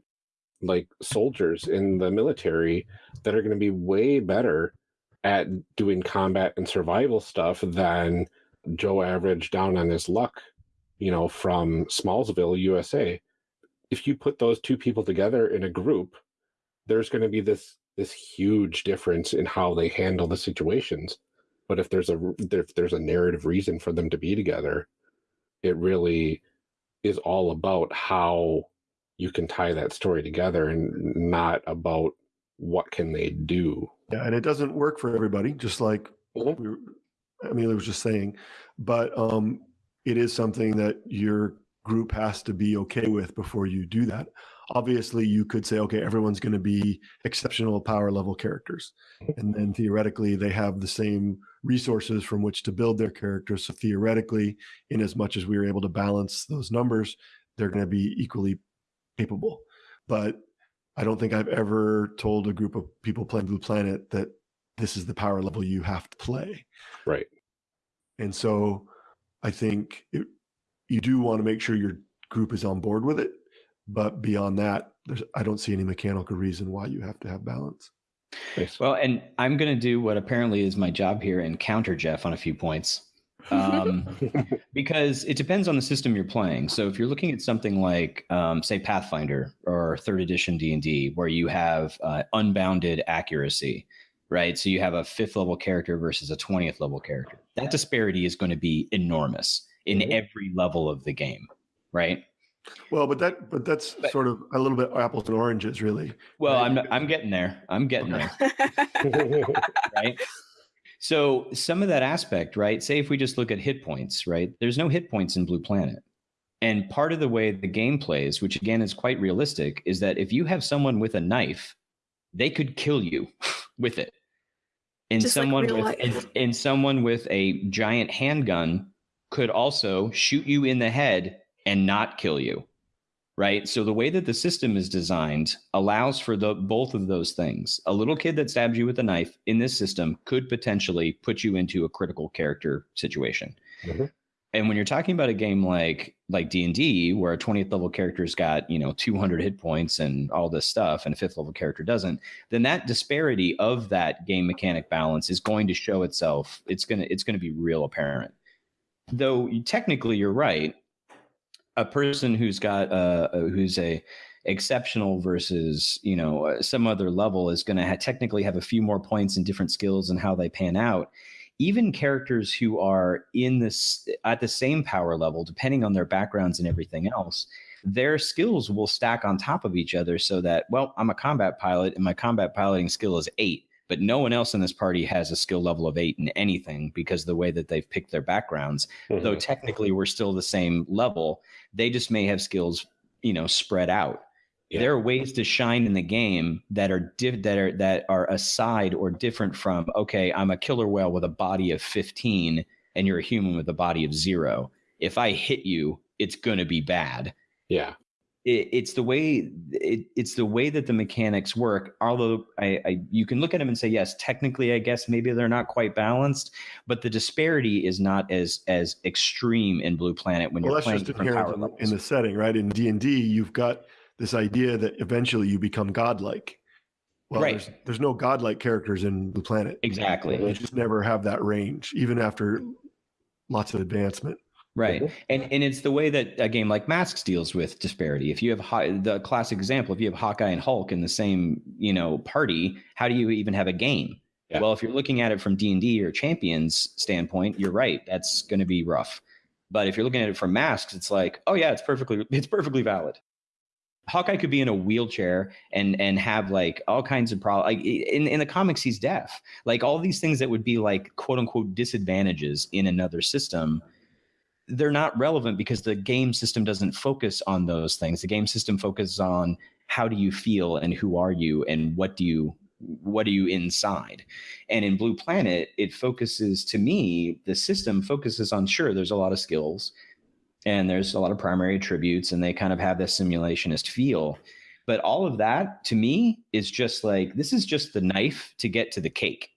like soldiers in the military that are going to be way better at doing combat and survival stuff than Joe Average down on his luck, you know, from Smallsville, USA if you put those two people together in a group, there's going to be this this huge difference in how they handle the situations. But if there's a if there's a narrative reason for them to be together, it really is all about how you can tie that story together and not about what can they do. Yeah, and it doesn't work for everybody, just like Mhm. we were, Amelia was just saying. But um, it is something that your group has to be okay with before you do that. Obviously, you could say, okay, everyone's going to be exceptional power level characters. And then theoretically, they have the same resources from which to build their characters. So theoretically, in as much as we were able to balance those numbers, they're going to be equally capable. But I don't think I've ever told a group of people playing Blue Planet that this is the power level you have to play. Right. And so I think it, you do want to make sure your group is on board with it. But beyond that, there's I don't see any mechanical reason why you have to have balance. Nice. Well, and I'm going to do what apparently is my job here and counter Jeff on a few points. Um, because it depends on the system you're playing. So if you're looking at something like, um, say, Pathfinder or third edition D and D, where you have uh, unbounded accuracy, right? So you have a fifth level character versus a twentieth level character. That disparity is going to be enormous in Mhm. every level of the game, right? Well, but that but that's But- sort of a little bit apples and oranges, really. Well, Right. I'm I'm getting there. I'm getting Okay. there. right? So some of that aspect, right? Say if we just look at hit points, right? There's no hit points in Blue Planet. And part of the way the game plays, which again is quite realistic, is that if you have someone with a knife, they could kill you with it. And Just someone real with and, and someone with a giant handgun could also shoot you in the head and not kill you right? So the way that the system is designed allows for the both of those things. A little kid that stabs you with a knife in this system could potentially put you into a critical character situation. Mhm. And when you're talking about a game like like D and D, where a 20th level character's got you know 200 hit points and all this stuff, and a fifth level character doesn't, then that disparity of that game mechanic balance is going to show itself. It's gonna it's gonna be real apparent. Though technically you're right, a person who's got uh, uh, who's a exceptional versus you know uh, some other level is going to ha- technically have a few more points and different skills and how they pan out. Even characters who are in this at the same power level depending on their backgrounds and everything else their skills will stack on top of each other so that well i'm a combat pilot and my combat piloting skill is 8 but no one else in this party has a skill level of 8 in anything because the way that they've picked their backgrounds though Mhm. technically we're still the same level they just may have skills you know spread out Yeah. there are ways to shine in the game that are diff- that are that are aside or different from okay i'm a killer whale with a body of 15 and you're a human with a body of 0 if i hit you it's going to be bad yeah. It, it's the way it, it's the way that the mechanics work although I, I you can look at them and say yes technically i guess maybe they're not quite balanced but the disparity is not as as extreme in blue planet when Well, you're that's playing just different power in levels in the setting, right? In D and D, you've got this idea that eventually you become godlike. Well, Right. there's, there's no godlike characters in the planet. exactly You just never have that range, even after lots of advancement. Right. And and it's the way that a game like Masks deals with disparity. If you have Haw- the classic example, if you have Hawkeye and Hulk in the same, you know, party, how do you even have a game? Yeah. Well, if you're looking at it from D&D or Champions standpoint, you're right. That's going to be rough. But if you're looking at it from Masks, it's like, oh yeah, it's perfectly it's perfectly valid. Hawkeye could be in a wheelchair and and have like all kinds of problems. Like in in the comics, he's deaf. Like all these things that would be like quote unquote disadvantages in another system they're not relevant because the game system doesn't focus on those things. The game system focuses on how do you feel and who are you and what do you what are you inside. And in Blue Planet, it focuses to me, the system focuses on sure there's a lot of skills and there's a lot of primary attributes and they kind of have this simulationist feel. But all of that to me is just like this is just the knife to get to the cake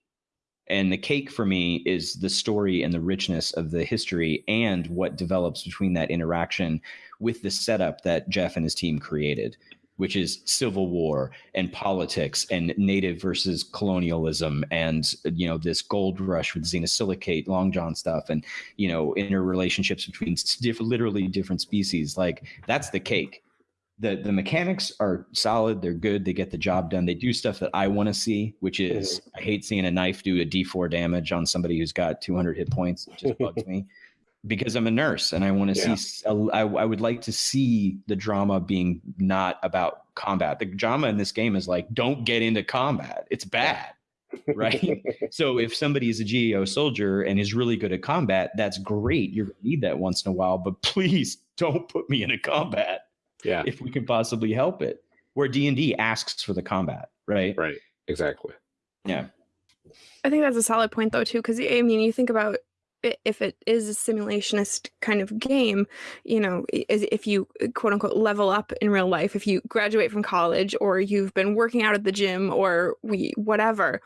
and the cake for me is the story and the richness of the history and what develops between that interaction with the setup that Jeff and his team created, which is civil war and politics and native versus colonialism and you know this gold rush with xenosilicate, long john stuff, and you know interrelationships between diff- literally different species. Like that's the cake the the mechanics are solid. They're good. They get the job done. They do stuff that I want to see, which mm-hmm. is I hate seeing a knife do a D4 damage on somebody who's got 200 hit points. It just bugs me because I'm a nurse and I want to Yeah. see. I, I would like to see the drama being not about combat. The drama in this game is like, don't get into combat. It's bad. right? so if somebody is a GEO soldier and is really good at combat, that's great. You're gonna need that once in a while, but please don't put me in a combat Yeah. if we can possibly help it. Where D and D asks for the combat, right? Right. Exactly. Yeah. I think that's a solid point, though, too, because I mean, you think about if it is a simulationist kind of game, you know, is- if you quote unquote level up in real life, if you graduate from college or you've been working out at the gym or we whatever,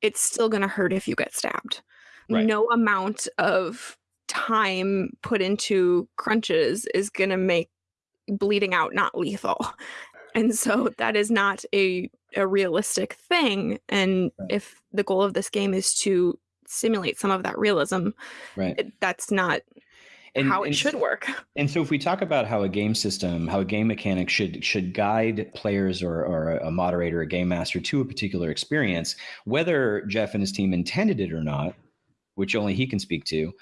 it's still going to hurt if you get stabbed. Right. No amount of time put into crunches is going to make bleeding out not lethal. And so that is not a a realistic thing. And Right. if the goal of this game is to simulate some of that realism, Right. it, that's not And, how it and should work. And so, if we talk about how a game system, how a game mechanic should should guide players or, or a moderator, a game master to a particular experience, whether Jeff and his team intended it or not, which only he can speak to,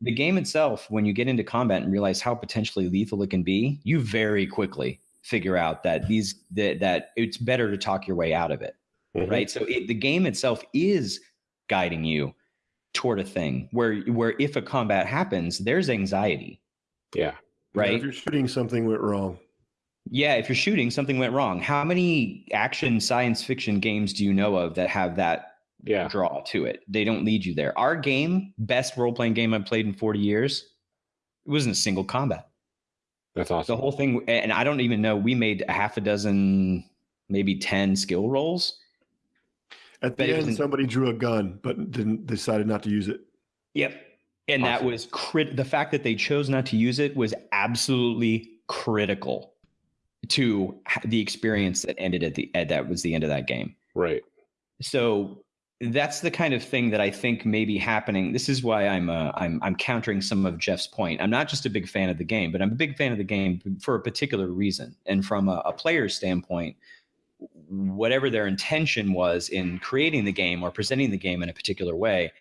the game itself, when you get into combat and realize how potentially lethal it can be, you very quickly figure out that these that, that it's better to talk your way out of it Mhm. right so it, the game itself is guiding you toward a thing where where if a combat happens there's anxiety Yeah. Yeah, right if you're shooting something went wrong. yeah if you're shooting something went wrong how many action science fiction games do you know of that have that Yeah. draw to it they don't lead you there our game best role-playing game i've played in 40 years it wasn't a single combat That's awesome. the whole thing and i don't even know we made a half a dozen maybe 10 skill rolls At the end, somebody drew a gun, but didn't decided not to use it. Yep. And that was crit. The fact that they chose not to use it was absolutely critical to the experience that ended at the at, that was the end of that game. Right. So that's the kind of thing that I think may be happening. This is why I'm uh, I'm I'm countering some of Jeff's point. I'm not just a big fan of the game, but I'm a big fan of the game for a particular reason. And from a, a player's standpoint, whatever their intention was in creating the game or presenting the game in a particular way,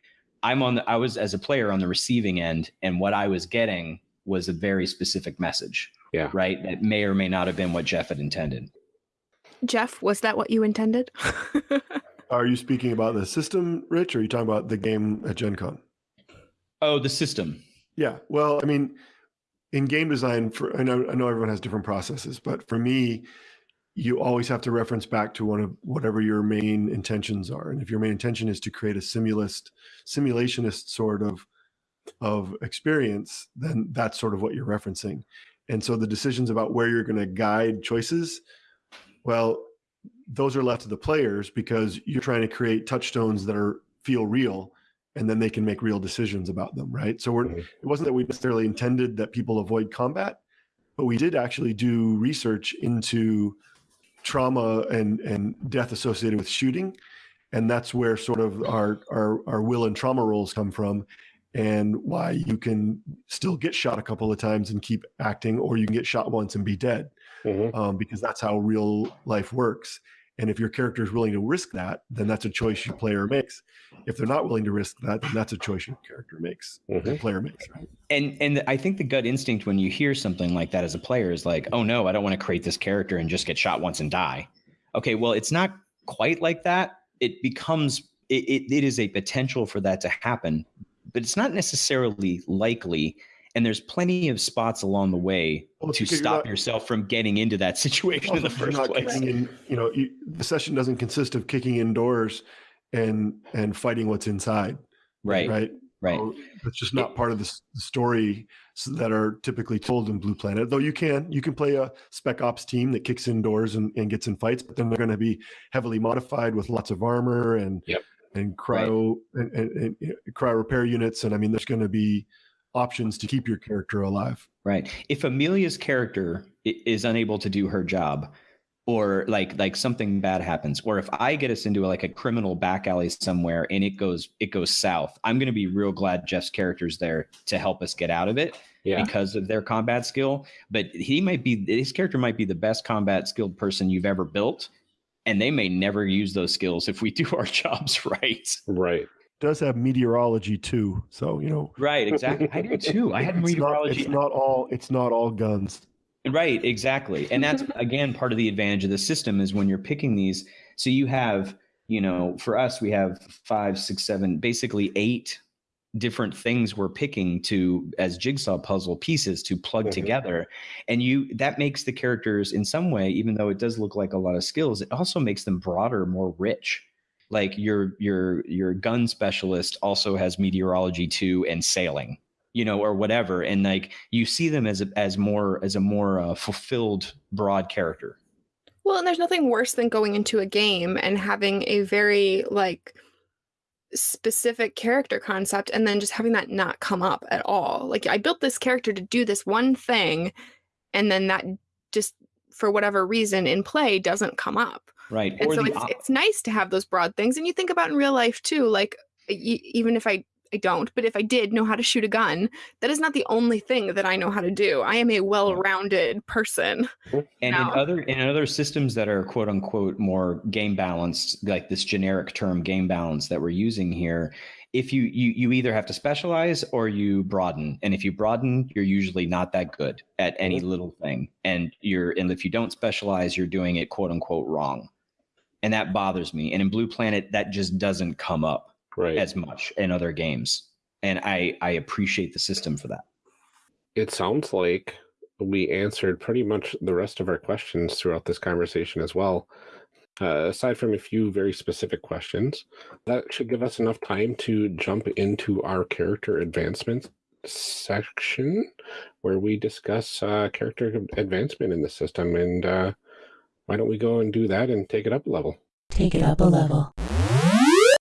I'm on the I was as a player on the receiving end, and what I was getting was a very specific message. Yeah. Right. That may or may not have been what Jeff had intended. Jeff, was that what you intended? Are you speaking about the system, Rich, or are you talking about the game at Gen Con? Oh, the system. Yeah. Well, I mean, in game design, for I know I know everyone has different processes, but for me, you always have to reference back to one of whatever your main intentions are. And if your main intention is to create a simulist, simulationist sort of of experience, then that's sort of what you're referencing. And so the decisions about where you're going to guide choices, well, those are left to the players because you're trying to create touchstones that are feel real and then they can make real decisions about them, right? So we're Mhm. it wasn't that we necessarily intended that people avoid combat, but we did actually do research into trauma and and death associated with shooting, and that's where sort of our our our will and trauma rolls come from, and why you can still get shot a couple of times and keep acting, or you can get shot once and be dead, Mhm. um, because that's how real life works. And if your character is willing to risk that, then that's a choice your player makes. If they're not willing to risk that, then that's a choice your character makes, the Mhm. player makes. Right? and and I think the gut instinct when you hear something like that as a player is like, oh no, I don't want to create this character and just get shot once and die. Okay, well, it's not quite like that. It becomes it, it, it is a potential for that to happen, but it's not necessarily likely. And there's plenty of spots along the way Well, to stop not- yourself from getting into that situation in oh, the first place. in, you know, you, the session doesn't consist of kicking indoors and and fighting what's inside. Right, Right. right. So It's just not part of the, story that are typically told in Blue Planet. Though you can you can play a spec ops team that kicks indoors and, and gets in fights, but then they're going to be heavily modified with lots of armor and Yep. and cryo and, and, and you cryo repair units. And I mean, there's going to be options to keep your character alive. Right. If Amelia's character is unable to do her job, or like like something bad happens, or if I get us into like a criminal back alley somewhere and it goes it goes south, I'm going to be real glad Jeff's character's there to help us get out of it Yeah. because of their combat skill. But he might be his character might be the best combat skilled person you've ever built, and they may never use those skills if we do our jobs right. Right. Does have meteorology too, so you know. Right. Exactly. I do too. I had it's not, meteorology. it's not all it's not all guns. Right, exactly. And that's again part of the advantage of the system is when you're picking these. So you have you know, for us, we have five, six, seven, basically eight different things we're picking to as jigsaw puzzle pieces to plug Mhm. together and you that makes the characters in some way even though it does look like a lot of skills it also makes them broader more rich like your your your gun specialist also has meteorology too and sailing you know or whatever and like you see them as a, as more as a more uh, fulfilled broad character Well, and there's nothing worse than going into a game and having a very like specific character concept and then just having that not come up at all. Like I built this character to do this one thing and then that just for whatever reason in play doesn't come up. Right And or so it's, it's nice to have those broad things and you think about in real life too like uh, e- even if I I don't, but if I did know how to shoot a gun, that is not the only thing that I know how to do. I am a well-rounded person. And now. in other in other systems that are quote unquote more game balanced, like this generic term game balance that we're using here, if you you you either have to specialize or you broaden. And if you broaden, you're usually not that good at any little thing. And you're and if you don't specialize, you're doing it quote unquote wrong. And that bothers me. And in Blue Planet, that just doesn't come up Right. as much in other games. And I I appreciate the system for that. it sounds like we answered pretty much the rest of our questions throughout this conversation as well. Uh, aside from a few very specific questions, that should give us enough time to jump into our character advancement section where we discuss uh, character advancement in the system. And uh, why don't we go and do that and take it up a level? Take it up a level.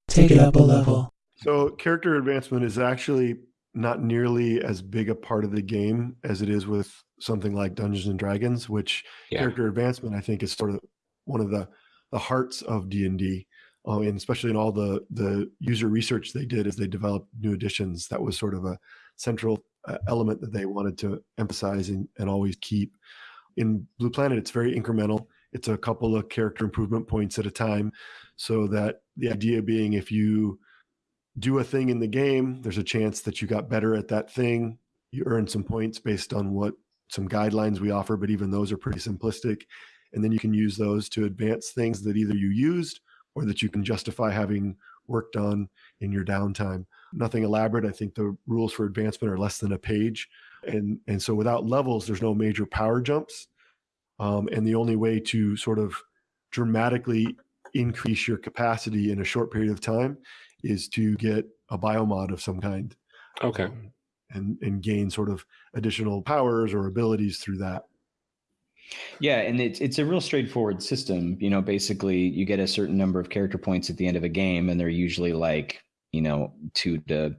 Take it up a level. So character advancement is actually not nearly as big a part of the game as it is with something like Dungeons and Dragons, which Yeah. character advancement I think is sort of one of the the hearts of D and D, uh, and especially in all the the user research they did as they developed new editions. That was sort of a central uh, element that they wanted to emphasize and, and always keep. In Blue Planet, it's very incremental. It's a couple of character improvement points at a time, so that the idea being if you do a thing in the game, there's a chance that you got better at that thing. You earn some points based on what some guidelines we offer, but even those are pretty simplistic. And then you can use those to advance things that either you used or that you can justify having worked on in your downtime. Nothing elaborate. I think the rules for advancement are less than a page. And, and so without levels, there's no major power jumps. Um, and the only way to sort of dramatically increase your capacity in a short period of time is to get a biomod of some kind Okay. um, and and gain sort of additional powers or abilities through that. Yeah, and it's it's a real straightforward system. You know, basically you get a certain number of character points at the end of a game, and they're usually like, you know, two to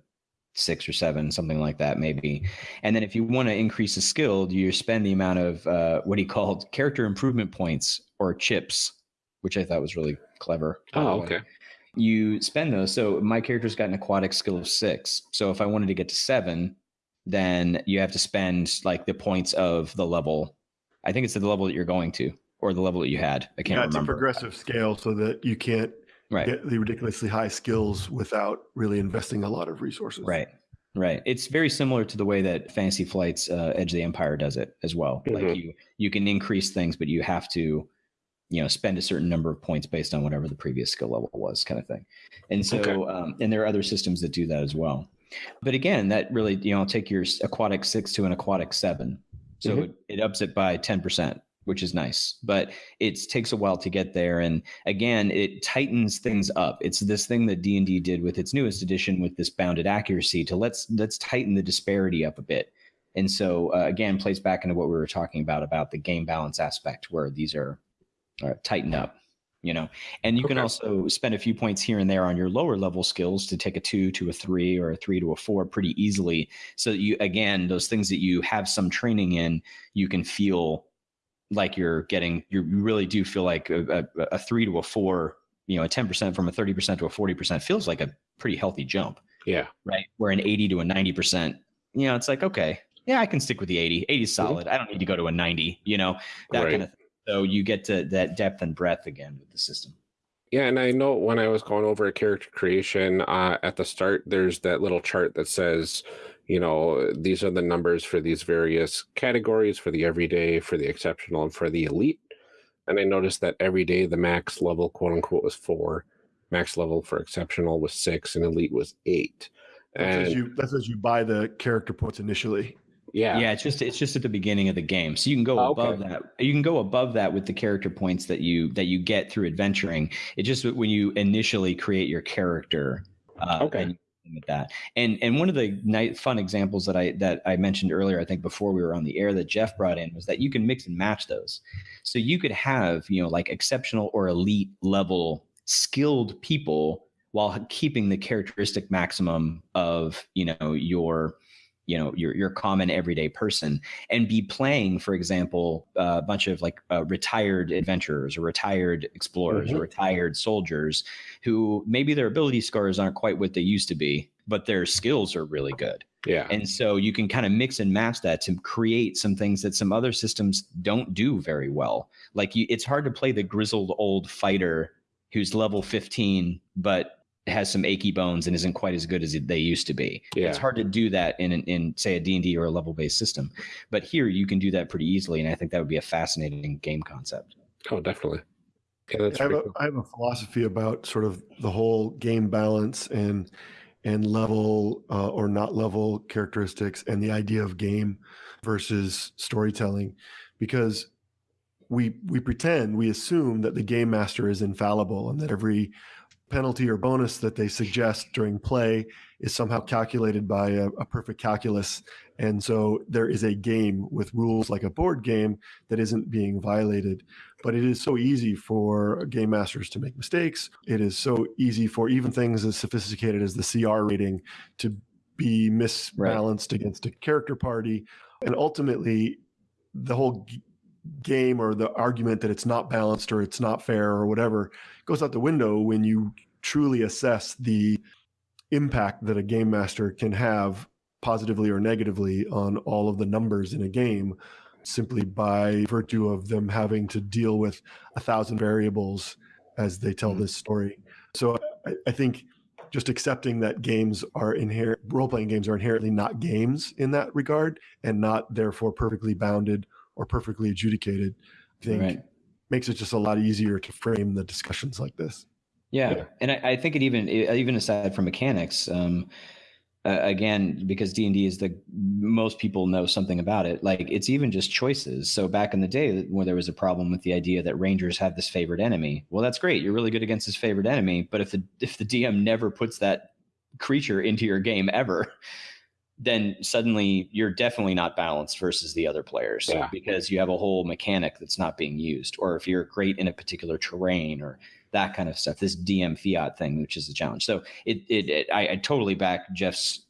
six or seven, something like that, maybe. And then if you want to increase a skill, you spend the amount of uh, what he called character improvement points or chips, which I thought was really clever. Oh, okay. you spend those. So my character's got an aquatic skill of six. So if I wanted to get to seven, then you have to spend like the points of the level. I think it's the level that you're going to, or the level that you had. I can't Yeah, it's a progressive scale so that you can't right, get the ridiculously high skills without really investing a lot of resources. right, right. It's very similar to the way that Fantasy Flight's uh, Edge of the Empire does it as well. Like Mhm. you, you can increase things, but you have to, you know, spend a certain number of points based on whatever the previous skill level was, kind of thing. And so, Okay. um, and there are other systems that do that as well. But again, that really, you know, I'll take your aquatic six to an aquatic seven. So Mhm. it, it ups it by 10%, which is nice, but it takes a while to get there. And again, it tightens things up. It's this thing that D&D did with its newest edition with this bounded accuracy to let's, let's tighten the disparity up a bit. And so uh, again, plays back into what we were talking about, about the game balance aspect where these are, are tightened up you know and you can also spend a few points here and there on your lower level skills to take a two to a three or a three to a four pretty easily so you again those things that you have some training in you can feel like you're getting you really do feel like a, a, a three to a four you know a 10% from a 30% to a 40% feels like a pretty healthy jump. Yeah. right? Where an 80 to a 90% you know it's like okay yeah i can stick with the 80 80 is solid. I don't need to go to a 90 you know that Right. kind of thing. So you get to that depth and breadth again with the system. Yeah, and I know when I was going over a character creation uh, at the start, there's that little chart that says, you know, these are the numbers for these various categories for the everyday, for the exceptional, and for the elite. And I noticed that every day the max level, quote unquote, was four. max level for exceptional was six, and elite was eight. That's as And you that's as you buy the character points initially. yeah, Yeah, it's just it's just at the beginning of the game, so you can go Oh, above okay. that. You can go above that with the character points that you that you get through adventuring. It just when you initially create your character, uh, Okay. and you with that. And and one of the nice fun examples that I that I mentioned earlier, I think before we were on the air, that Jeff brought in was that you can mix and match those. So you could have you know like exceptional or elite level skilled people while keeping the characteristic maximum of you know your you know your your common everyday person and be playing for example a bunch of like uh, retired adventurers or retired explorers or retired soldiers who maybe their ability scores aren't quite what they used to be but their skills are really good. Yeah, and so you can kind of mix and match that to create some things that some other systems don't do very well. Like you, it's hard to play the grizzled old fighter who's level 15, but has some achy bones and isn't quite as good as they used to be. Yeah. It's hard to do that in, in say a D&D or a level based system. But here you can do that pretty easily. And I think that would be a fascinating game concept. Oh, definitely. Yeah, that's I have, a, cool. I have a philosophy about sort of the whole game balance and and level uh, or not level characteristics and the idea of game versus storytelling because we we pretend we assume that the game master is infallible and that every penalty or bonus that they suggest during play is somehow calculated by a, a perfect calculus and so there is a game with rules like a board game that isn't being violated but it is so easy for game masters to make mistakes. It is so easy for even things as sophisticated as the CR rating to be misbalanced against a character party. And ultimately, the whole game or the argument that it's not balanced or it's not fair or whatever goes out the window when you truly assess the impact that a game master can have positively or negatively on all of the numbers in a game simply by virtue of them having to deal with a thousand variables as they tell Mhm. this story. So I, I think just accepting that games are inherent, role playing games are inherently not games in that regard and not therefore perfectly bounded or perfectly adjudicated, I think Right. makes it just a lot easier to frame the discussions like this. Yeah, Yeah. and I, I think it even even aside from mechanics, um, uh, again because D and D is the most people know something about it. Like it's even just choices. So back in the day, where there was a problem with the idea that rangers have this favorite enemy, well, that's great. You're really good against this favorite enemy, but if the if the DM never puts that creature into your game ever, then suddenly you're definitely not balanced versus the other players Yeah. because you have a whole mechanic that's not being used, or if you're great in a particular terrain or that kind of stuff. This DM fiat thing, which is a challenge. So it, it, it I, I totally back Jeff's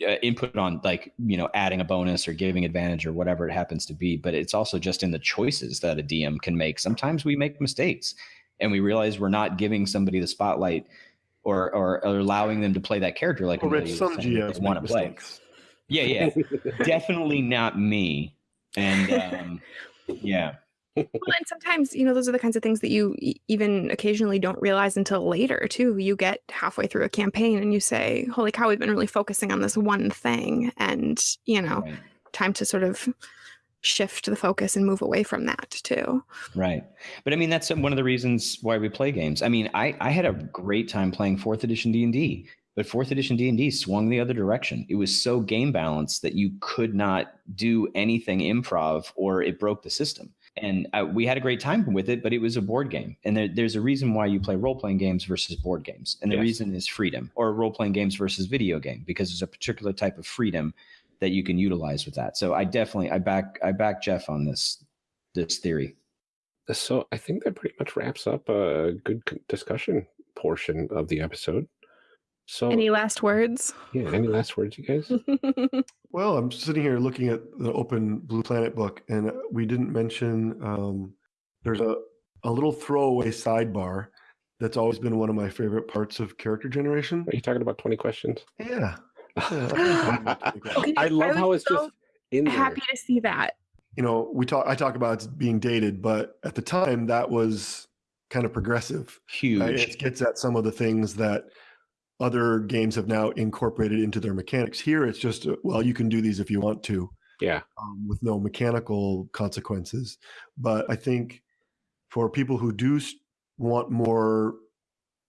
uh, input on like you know adding a bonus or giving advantage or whatever it happens to be. But it's also just in the choices that a DM can make. Sometimes we make mistakes, and we realize we're not giving somebody the spotlight. Or, or, or allowing them to play that character like Well, Amelia Rich, some saying, GMs they want make to play. mistakes. Yeah, yeah, definitely not me. And um, yeah, Well, and sometimes, you know, those are the kinds of things that you even occasionally don't realize until later, too. You get halfway through a campaign and you say, Holy cow, we've been really focusing on this one thing. And, you know, right. time to sort of shift the focus and move away from that, too. Right. But I mean, that's one of the reasons why we play games. I mean, I, I had a great time playing fourth edition D&D, but fourth edition D&D swung the other direction. It was so game balanced that you could not do anything improv or it broke the system. And uh, we had a great time with it, but it was a board game. And there, there's a reason why you play role playing games versus board games. And the Yes. reason is freedom or role playing games versus video game, because there's a particular type of freedom that you can utilize with that. So I definitely, I back, I back Jeff on this, this theory. So I think that pretty much wraps up a good discussion portion of the episode. So Any last words? yeah, any last words, you guys? Well, I'm sitting here looking at the open Blue Planet book, and we didn't mention um, there's a, a little throwaway sidebar that's always been one of my favorite parts of character generation. Are you talking about twenty questions? Yeah. Yeah, Okay, I love I how was it's just in there. Happy to see that. You know, we talk. I talk about it being dated, but at the time that was kind of progressive. Huge. Right? It gets at some of the things that other games have now incorporated into their mechanics. Here, it's just uh, well, you can do these if you want to. Yeah, um, with no mechanical consequences. But I think for people who do want more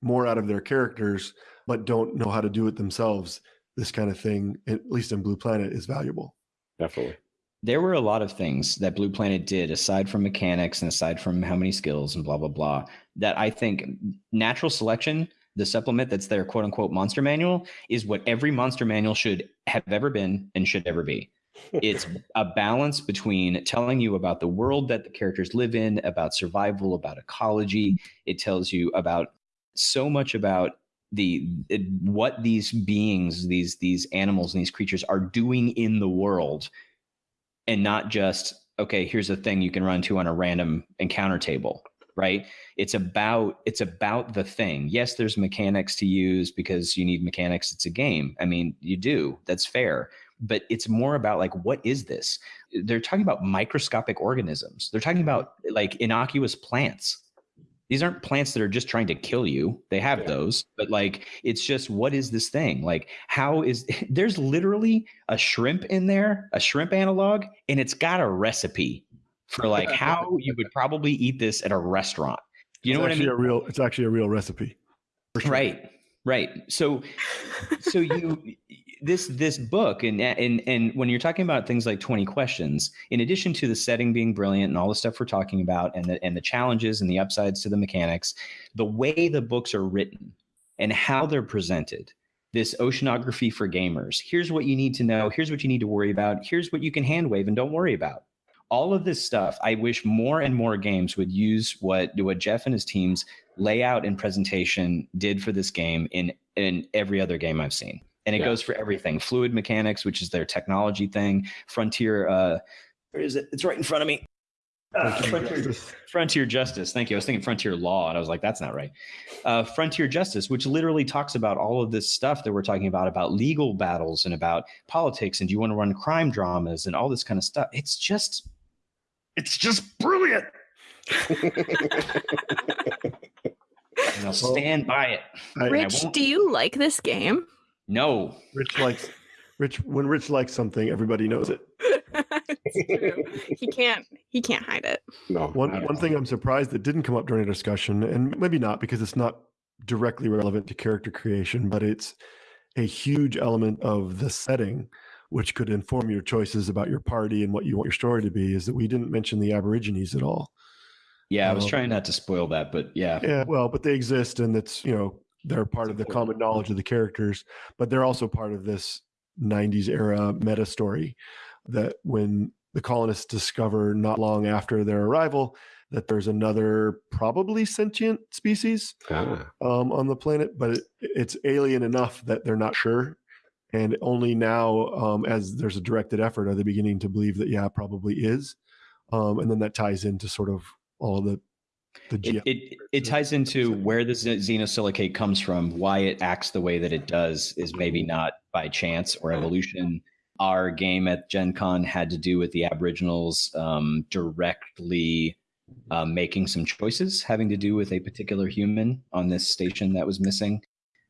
more out of their characters, but don't know how to do it themselves, this kind of thing, at least in Blue Planet, is valuable. Definitely. There were a lot of things that Blue Planet did, aside from mechanics and aside from how many skills and blah, blah, blah, that I think natural selection, the supplement that's their quote unquote monster manual, is what every monster manual should have ever been and should ever be. it's a balance between telling you about the world that the characters live in, about survival, about ecology. It tells you about so much about the it, what these beings, these these animals and these creatures are doing in the world, and not just okay. Here's a thing you can run to on a random encounter table right? It's about it's about the thing. Yes there's mechanics to use because you need mechanics it's a game. I mean you do that's fair. But it's more about like what is this? They're talking about microscopic organisms. They're talking about like innocuous plants. These aren't plants that are just trying to kill you. They have yeah. those but like it's just what is this thing? Like how is there's literally a shrimp in there a shrimp analog and it's got a recipe for like how you would probably eat this at a restaurant. You know it's what i mean a real it's actually a real recipe sure. right right. So so you this this book and and and when you're talking about things like 20 questions in addition to the setting being brilliant and all the stuff we're talking about and the and the challenges and the upsides to the mechanics the way the books are written and how they're presented this oceanography for gamers here's what you need to know here's what you need to worry about here's what you can hand wave and don't worry about all of this stuff i wish more and more games would use what what jeff and his teams layout and presentation did for this game in in every other game i've seen. And it yeah. goes for everything. Fluid mechanics which is their technology thing. Frontier uh where is it? It's right in front of me. Uh, frontier, justice. frontier justice. Thank you. I was thinking frontier law and i was like that's not right. Uh, frontier justice which literally talks about all of this stuff that we're talking about about legal battles and about politics and do you want to run crime dramas and all this kind of stuff. It's just it's just brilliant and i'll stand by it rich do you like this game no. Rich likes Rich when Rich likes something, everybody knows it. he can't he can't hide it. No. One one thing I'm surprised that didn't come up during a discussion, and maybe not because it's not directly relevant to character creation, but it's a huge element of the setting which could inform your choices about your party and what you want your story to be is that we didn't mention the aborigines at all yeah i was um, trying not to spoil that but yeah yeah well but they exist and it's you know they're part of the common knowledge of the characters, but they're also part of this 90s era meta story that when the colonists discover not long after their arrival that there's another probably sentient species ah. um, on the planet, but it, it's alien enough that they're not sure. And only now, um, as there's a directed effort, are they beginning to believe that, yeah, probably is. Um, and then that ties into sort of all the it, it, it ties into where the xenosilicate comes from, why it acts the way that it does is maybe not by chance or evolution. Our game at Gen Con had to do with the Aboriginals um, directly uh, making some choices having to do with a particular human on this station that was missing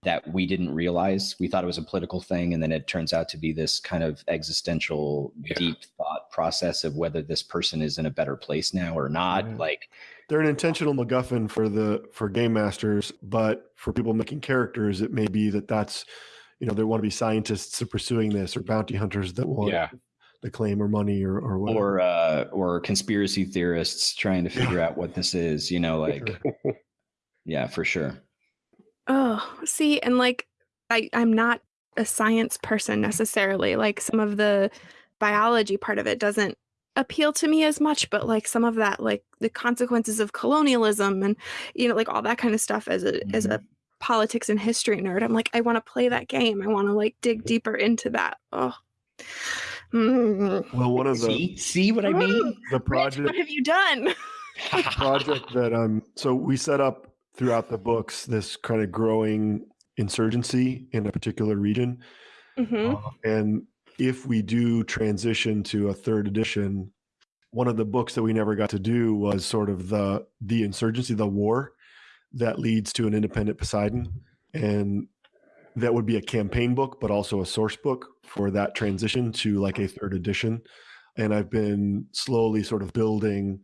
that we didn't realize. We thought it was a political thing, and then it turns out to be this kind of existential, yeah. deep thought process of whether this person is in a better place now or not. Yeah. Like they're an intentional MacGuffin for the for game masters, but for people making characters, it may be that that's you know there want to be scientists pursuing this or bounty hunters that want yeah. the claim or money or or whatever. or uh, or conspiracy theorists trying to figure out what this is. You know, like yeah, for sure. Oh, see, and like I I'm not a science person necessarily. Like some of the biology part of it doesn't appeal to me as much, but like some of that like the consequences of colonialism and you know like all that kind of stuff as a mm-hmm. as a mm-hmm. politics and history nerd. I'm like I want to play that game. I want to like dig deeper into that. Oh. Mm. Well, one of the see, see what I mean. The project. Rich, what have you done? project that um. So we set up throughout the books this kind of growing insurgency in a particular region. Mm-hmm. Uh, and if we do transition to a third edition, one of the books that we never got to do was sort of the the insurgency, the war that leads to an independent Poseidon, and that would be a campaign book, but also a source book for that transition to like a third edition. And I've been slowly sort of building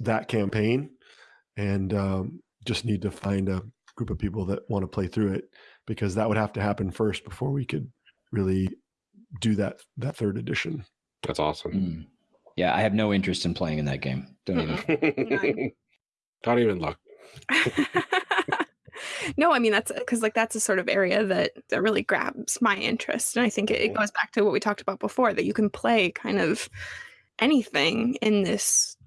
that campaign, and um, just need to find a group of people that want to play through it because that would have to happen first before we could really do that that third edition. That's awesome. Mm. Yeah, I have no interest in playing in that game. Don't even. Don't even look. no, I mean that's because like that's a sort of area that that really grabs my interest, and I think it, it goes back to what we talked about before that you can play kind of anything in this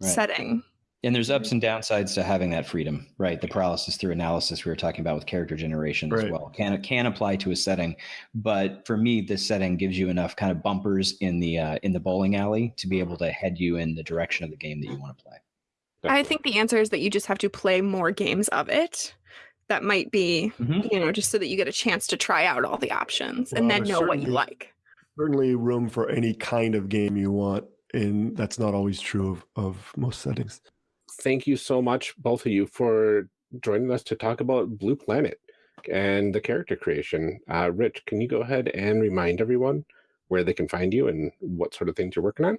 Right. setting. And there's ups and downsides to having that freedom, right? The paralysis through analysis we were talking about with character generation as well can can apply to a setting, but for me, this setting gives you enough kind of bumpers in the uh, in the bowling alley to be able to head you in the direction of the game that you want to play. I think the answer is that you just have to play more games of it. That might be, Mhm. you know, just so that you get a chance to try out all the options and then know what you like. Certainly room for any kind of game you want, and that's not always true of, of most settings. Thank you so much, both of you, for joining us to talk about Blue Planet and the character creation. Uh, Rich, can you go ahead and remind everyone where they can find you and what sort of things you're working on?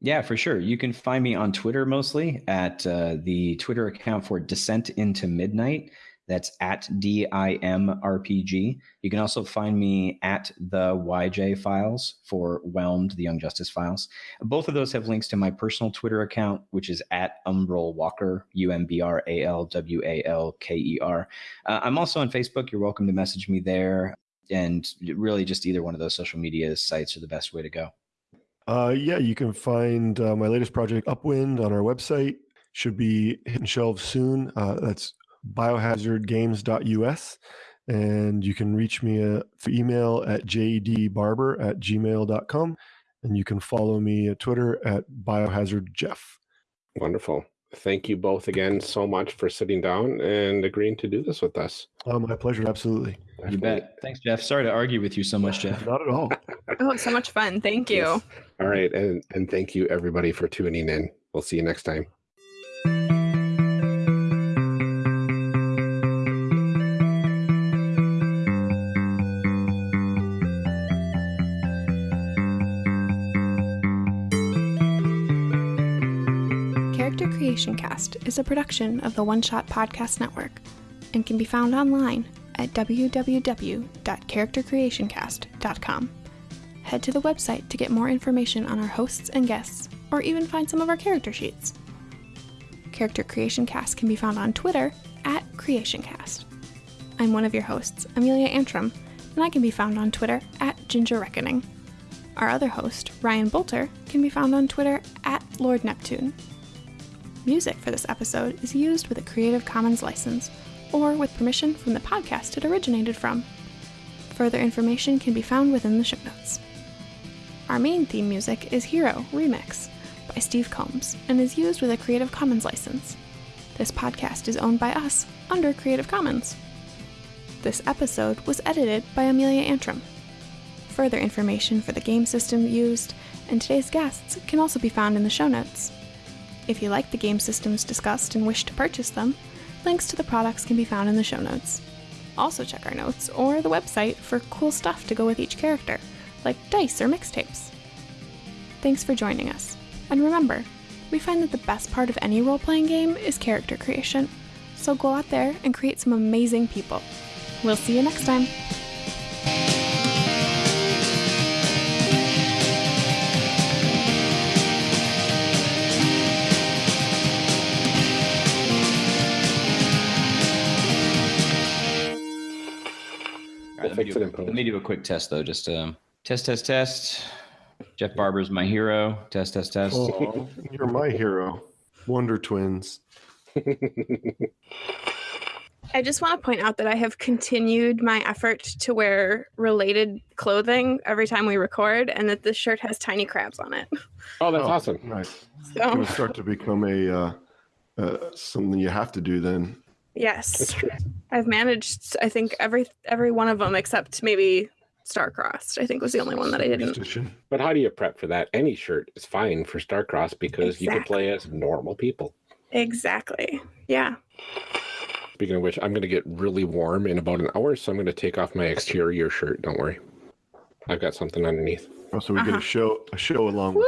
Yeah, for sure. You can find me on Twitter mostly at uh, the Twitter account for Descent into Midnight. That's at DIMRPG. You can also find me at the YJ files for Whelmed, the Young Justice files. Both of those have links to my personal Twitter account, which is at Umbral Walker, U M B R A L W A L K E R. Uh, I'm also on Facebook. You're welcome to message me there. And really, just either one of those social media sites are the best way to go. Uh, yeah, you can find uh, my latest project, Upwind, on our website. Should be hitting shelves soon. Uh, that's biohazardgames.us. And you can reach me uh, through email at jdbarber at gmail.com. And you can follow me at Twitter at biohazardjeff. Wonderful. Thank you both again so much for sitting down and agreeing to do this with us. Oh, my pleasure. Absolutely. You bet. Thanks, Jeff. Sorry to argue with you so much, Jeff. Not at all. Oh, it's so much fun. Thank you. Yes. All right. And, and thank you, everybody, for tuning in. We'll see you next time. Is a production of the One Shot Podcast Network and can be found online at www.charactercreationcast.com. Head to the website to get more information on our hosts and guests, or even find some of our character sheets. Character Creation Cast can be found on Twitter at CreationCast. I'm one of your hosts, Amelia Antrim, and I can be found on Twitter at Ginger Reckoning. Our other host, Ryan Boelter, can be found on Twitter at Lord Neptune. Music for this episode is used with a Creative Commons license or with permission from the podcast it originated from. Further information can be found within the show notes. Our main theme music is Hero Remix by Steve Combs and is used with a Creative Commons license. This podcast is owned by us under Creative Commons. This episode was edited by Amelia Antrim. Further information for the game system used and today's guests can also be found in the show notes. If you like the game systems discussed and wish to purchase them, links to the products can be found in the show notes. Also, check our notes or the website for cool stuff to go with each character, like dice or mixtapes. Thanks for joining us. And remember, we find that the best part of any role playing game is character creation. So go out there and create some amazing people. We'll see you next time. Fix it a- in post. let me do a quick test though. Just um, test, test, test. Jeff Barber's my hero. Test, test, test. Oh, you're my hero. Wonder Twins. I just want to point out that I have continued my effort to wear related clothing every time we record, and that this shirt has tiny crabs on it. Oh, that's Oh. awesome. Nice. It's So, going to start to become a uh, uh, something you have to do then. Yes, I've managed. I think every every one of them except maybe Starcrossed. I think was the only one that I didn't. But how do you prep for that? Any shirt is fine for Starcross because you can play as normal people. Exactly. Yeah. Speaking of which, I'm going to get really warm in about an hour, so I'm going to take off my exterior shirt. Don't worry. I've got something underneath. Oh, so we get Uh-huh. a show a show along with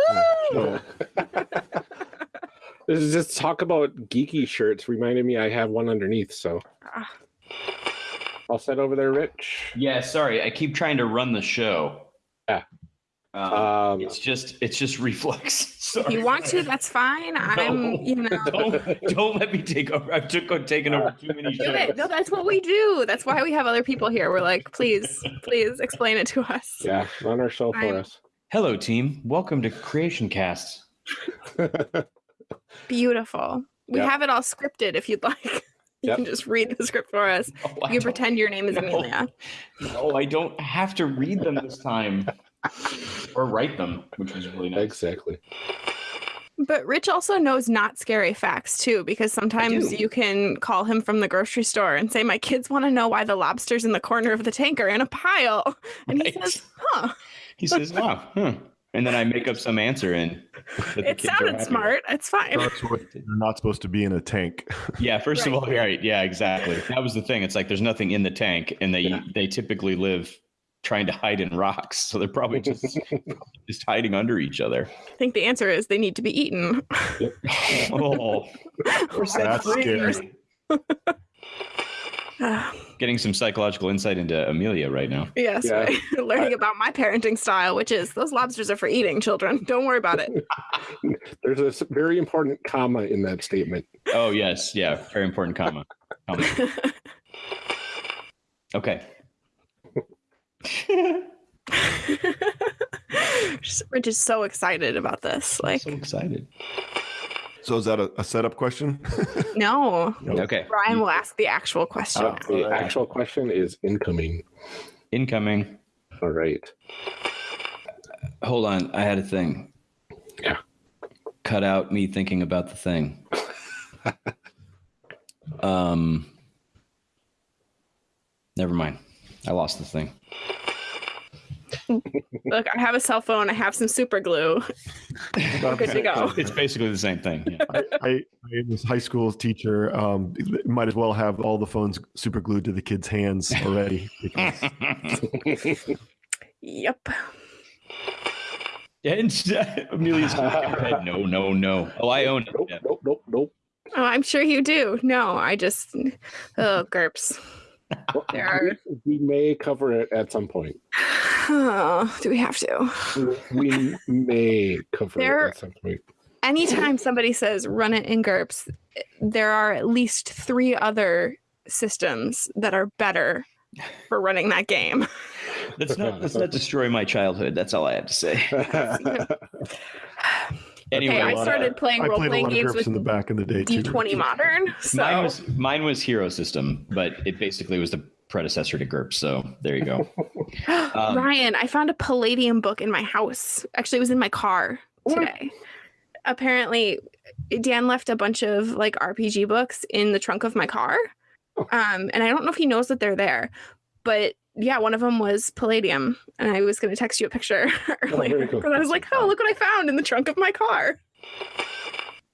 Woo! that. This is just talk about geeky shirts reminded me I have one underneath. So Ah, All set over there, Rich? Yeah, sorry. I keep trying to run the show. Yeah. Um, Um, it's just it's just reflex. If you want to, that's fine. I'm, you know. don't, don't let me take over. I've took taken over too many Do it. shows. No, that's what we do. That's why we have other people here. We're like, please, please explain it to us. yeah, run our show for I'm- us. Hello, team. Welcome to Creation Cast. Beautiful. We Yep. have it all scripted if you'd like. You Yep. can just read the script for us. I You can pretend your name is No. Amelia. No, I don't have to read them this time or write them, which was really nice. exactly. But Rich also knows not scary facts too, because sometimes you can call him from the grocery store and say, My kids want to know why the lobsters in the corner of the tank are in a pile. And he says, Huh, He says, "Wow," huh. And then I make up some answer and it sounded happy smart. It's fine. Starts with, They're not supposed to be in a tank. Yeah, first of Right. all, right, yeah, exactly. That was the thing. It's like there's nothing in the tank, and they they typically live trying to hide in rocks, so they're probably just just hiding under each other. I think the answer is they need to be eaten. Oh, That's scary. Getting some psychological insight into Amelia right now. yes, Yeah. right. learning about my parenting style, which is those lobsters are for eating, children. Don't worry about it. There's a very important comma in that statement. Oh yes, yeah, very important comma. comma. Okay. Rich is so excited about this. Like, so excited. So is that a, a setup question? no. Okay. Ryan will ask the actual question. Uh, the Alright. actual question is incoming. Incoming. All right. Hold on, I had a thing. Yeah. Cut out me thinking about the thing. um. Never mind. I lost the thing. Look, I have a cell phone. I have some super glue. We're good to go. It's basically the same thing. Yeah. I, I, I was high school teacher. Um, might as well have all the phones super glued to the kids' hands already. because- Yep. and Amelia's head. No, no, no. Oh, I own it. Nope, Yeah. nope, nope, nope. Oh, I'm sure you do. No, I just. Oh, GURPS. Well, There are- we, we may cover it at some point. Oh, do we have to? We may cover There- it at some point. Anytime somebody says run it in GURPS, there are at least three other systems that are better for running that game. Let's not let's not destroy my childhood. That's all I have to say. Anyway, Okay, I lot of- started playing role playing games with in the back in the day too. D20 Modern. So mine was mine was Hero System, but it basically was the predecessor to GURPS. So there you go. Um, Ryan, I found a Palladium book in my house. Actually, it was in my car today. Apparently, Dan left a bunch of like RPG books in the trunk of my car. Um, and I don't know if he knows that they're there, but yeah, one of them was Palladium, and I was going to text you a picture earlier very cool. because I was like, "Oh, look what I found in the trunk of my car."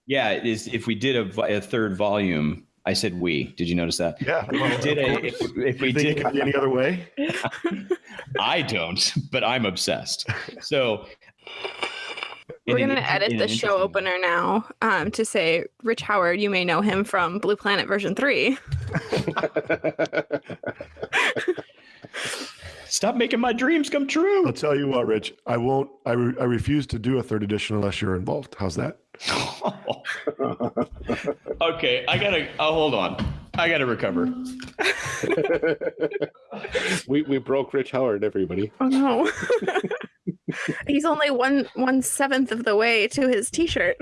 Yeah, it is. If we did a, a third volume, I said we. Did you notice that? Yeah. If we did a, if, if we You it did, any other way? I don't, but I'm obsessed. So We're going to inter- edit the show opener now um, to say Rich Howard. You may know him from Blue Planet version three. Stop making my dreams come true. I'll tell you what, Rich. I won't. I, re, I refuse to do a third edition unless you're involved. How's that? okay, I gotta. Oh, hold on. I gotta recover. we we broke Rich Howard, everybody. Oh no. He's only one one seventh of the way to his t-shirt.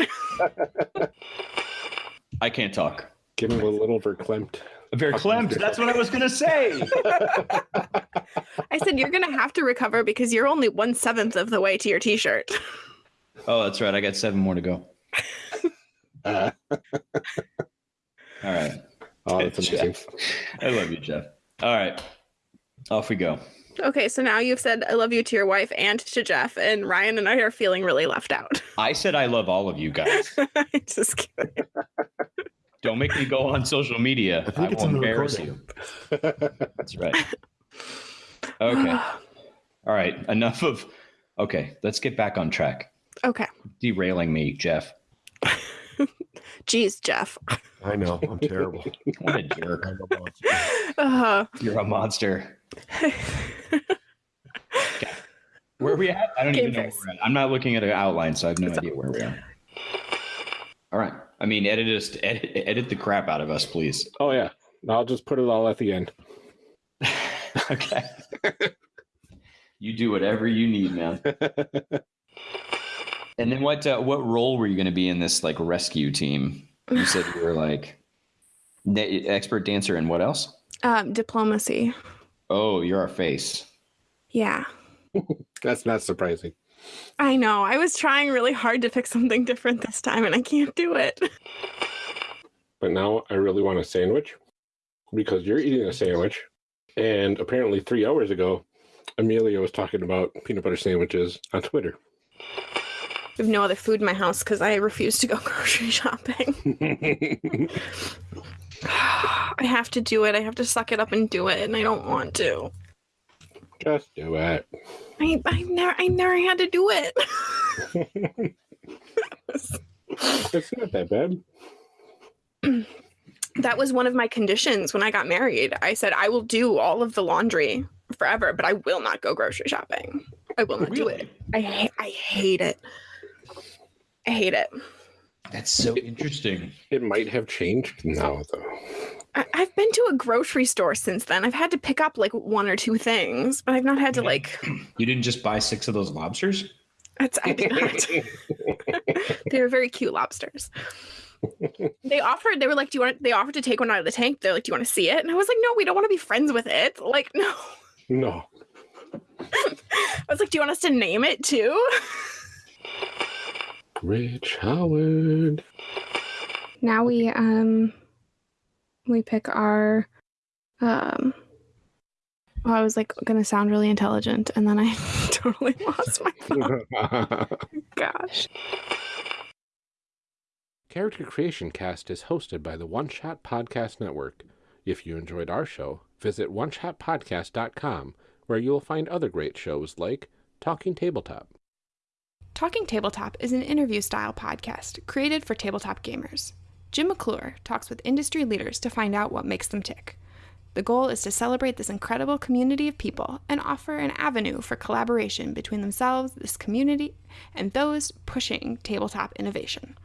I can't talk. Give him a little verklempt. Very clamped. That's what I was gonna say. I said you're gonna have to recover because you're only one seventh of the way to your t-shirt. Oh, that's right. I got seven more to go. Uh, All right. oh, that's amazing. I love you, Jeff. All right. Off we go. Okay, so now you've said I love you to your wife and to Jeff, and Ryan and I are feeling really left out. I said I love all of you guys. Just kidding. Don't make me go on social media. I think I it's will in the embarrass recording. you. That's right. Okay. All right. Enough of. Okay. Let's get back on track. okay. Derailing me, Jeff. Jeez, Jeff. I know. I'm terrible. What a jerk. I'm a monster. Uh, You're a monster. Where are we at? I don't Game even know where we're at. I'm not looking at an outline, so I have no idea where we are. All right. I mean, edit us, edit, edit the crap out of us, please. Oh yeah, I'll just put it all at the end. okay. you do whatever you need, man. And then what? Uh, what role were you going to be in this like rescue team? You said you were like da- expert dancer, and what else? um, diplomacy. Oh, you're our face. Yeah. That's not surprising. I know. I was trying really hard to pick something different this time and I can't do it. But now I really want a sandwich because you're eating a sandwich. And apparently, three hours ago, Amelia was talking about peanut butter sandwiches on Twitter. I have no other food in my house because I refuse to go grocery shopping. I have to do it. I have to suck it up and do it, and I don't want to. Just do it. I I never I never had to do it. It's not that bad. that was one of my conditions when I got married. I said I will do all of the laundry forever, but I will not go grocery shopping. I will not do it. I ha- I hate it. I hate it. That's so interesting. It might have changed now, though. I- I've been to a grocery store since then. I've had to pick up like one or two things, but I've not had to like. You didn't just buy six of those lobsters? It's, I did not. they were very cute lobsters. They offered. They were like, "Do you want?" They offered to take one out of the tank. They're like, "Do you want to see it?" And I was like, "No, we don't want to be friends with it." Like, no. No. I was like, "Do you want us to name it too?" Rich Howard. Now we um we pick our um well, I was like gonna sound really intelligent and then I totally lost my thought. Gosh. Character Creation Cast is hosted by the One Shot Podcast Network. If you enjoyed our show, visit oneshotpodcast.com where you will find other great shows like Talking Tabletop. Talking Tabletop is an interview style podcast created for tabletop gamers. Jim McClure talks with industry leaders to find out what makes them tick. The goal is to celebrate this incredible community of people and offer an avenue for collaboration between themselves, this community, and those pushing tabletop innovation.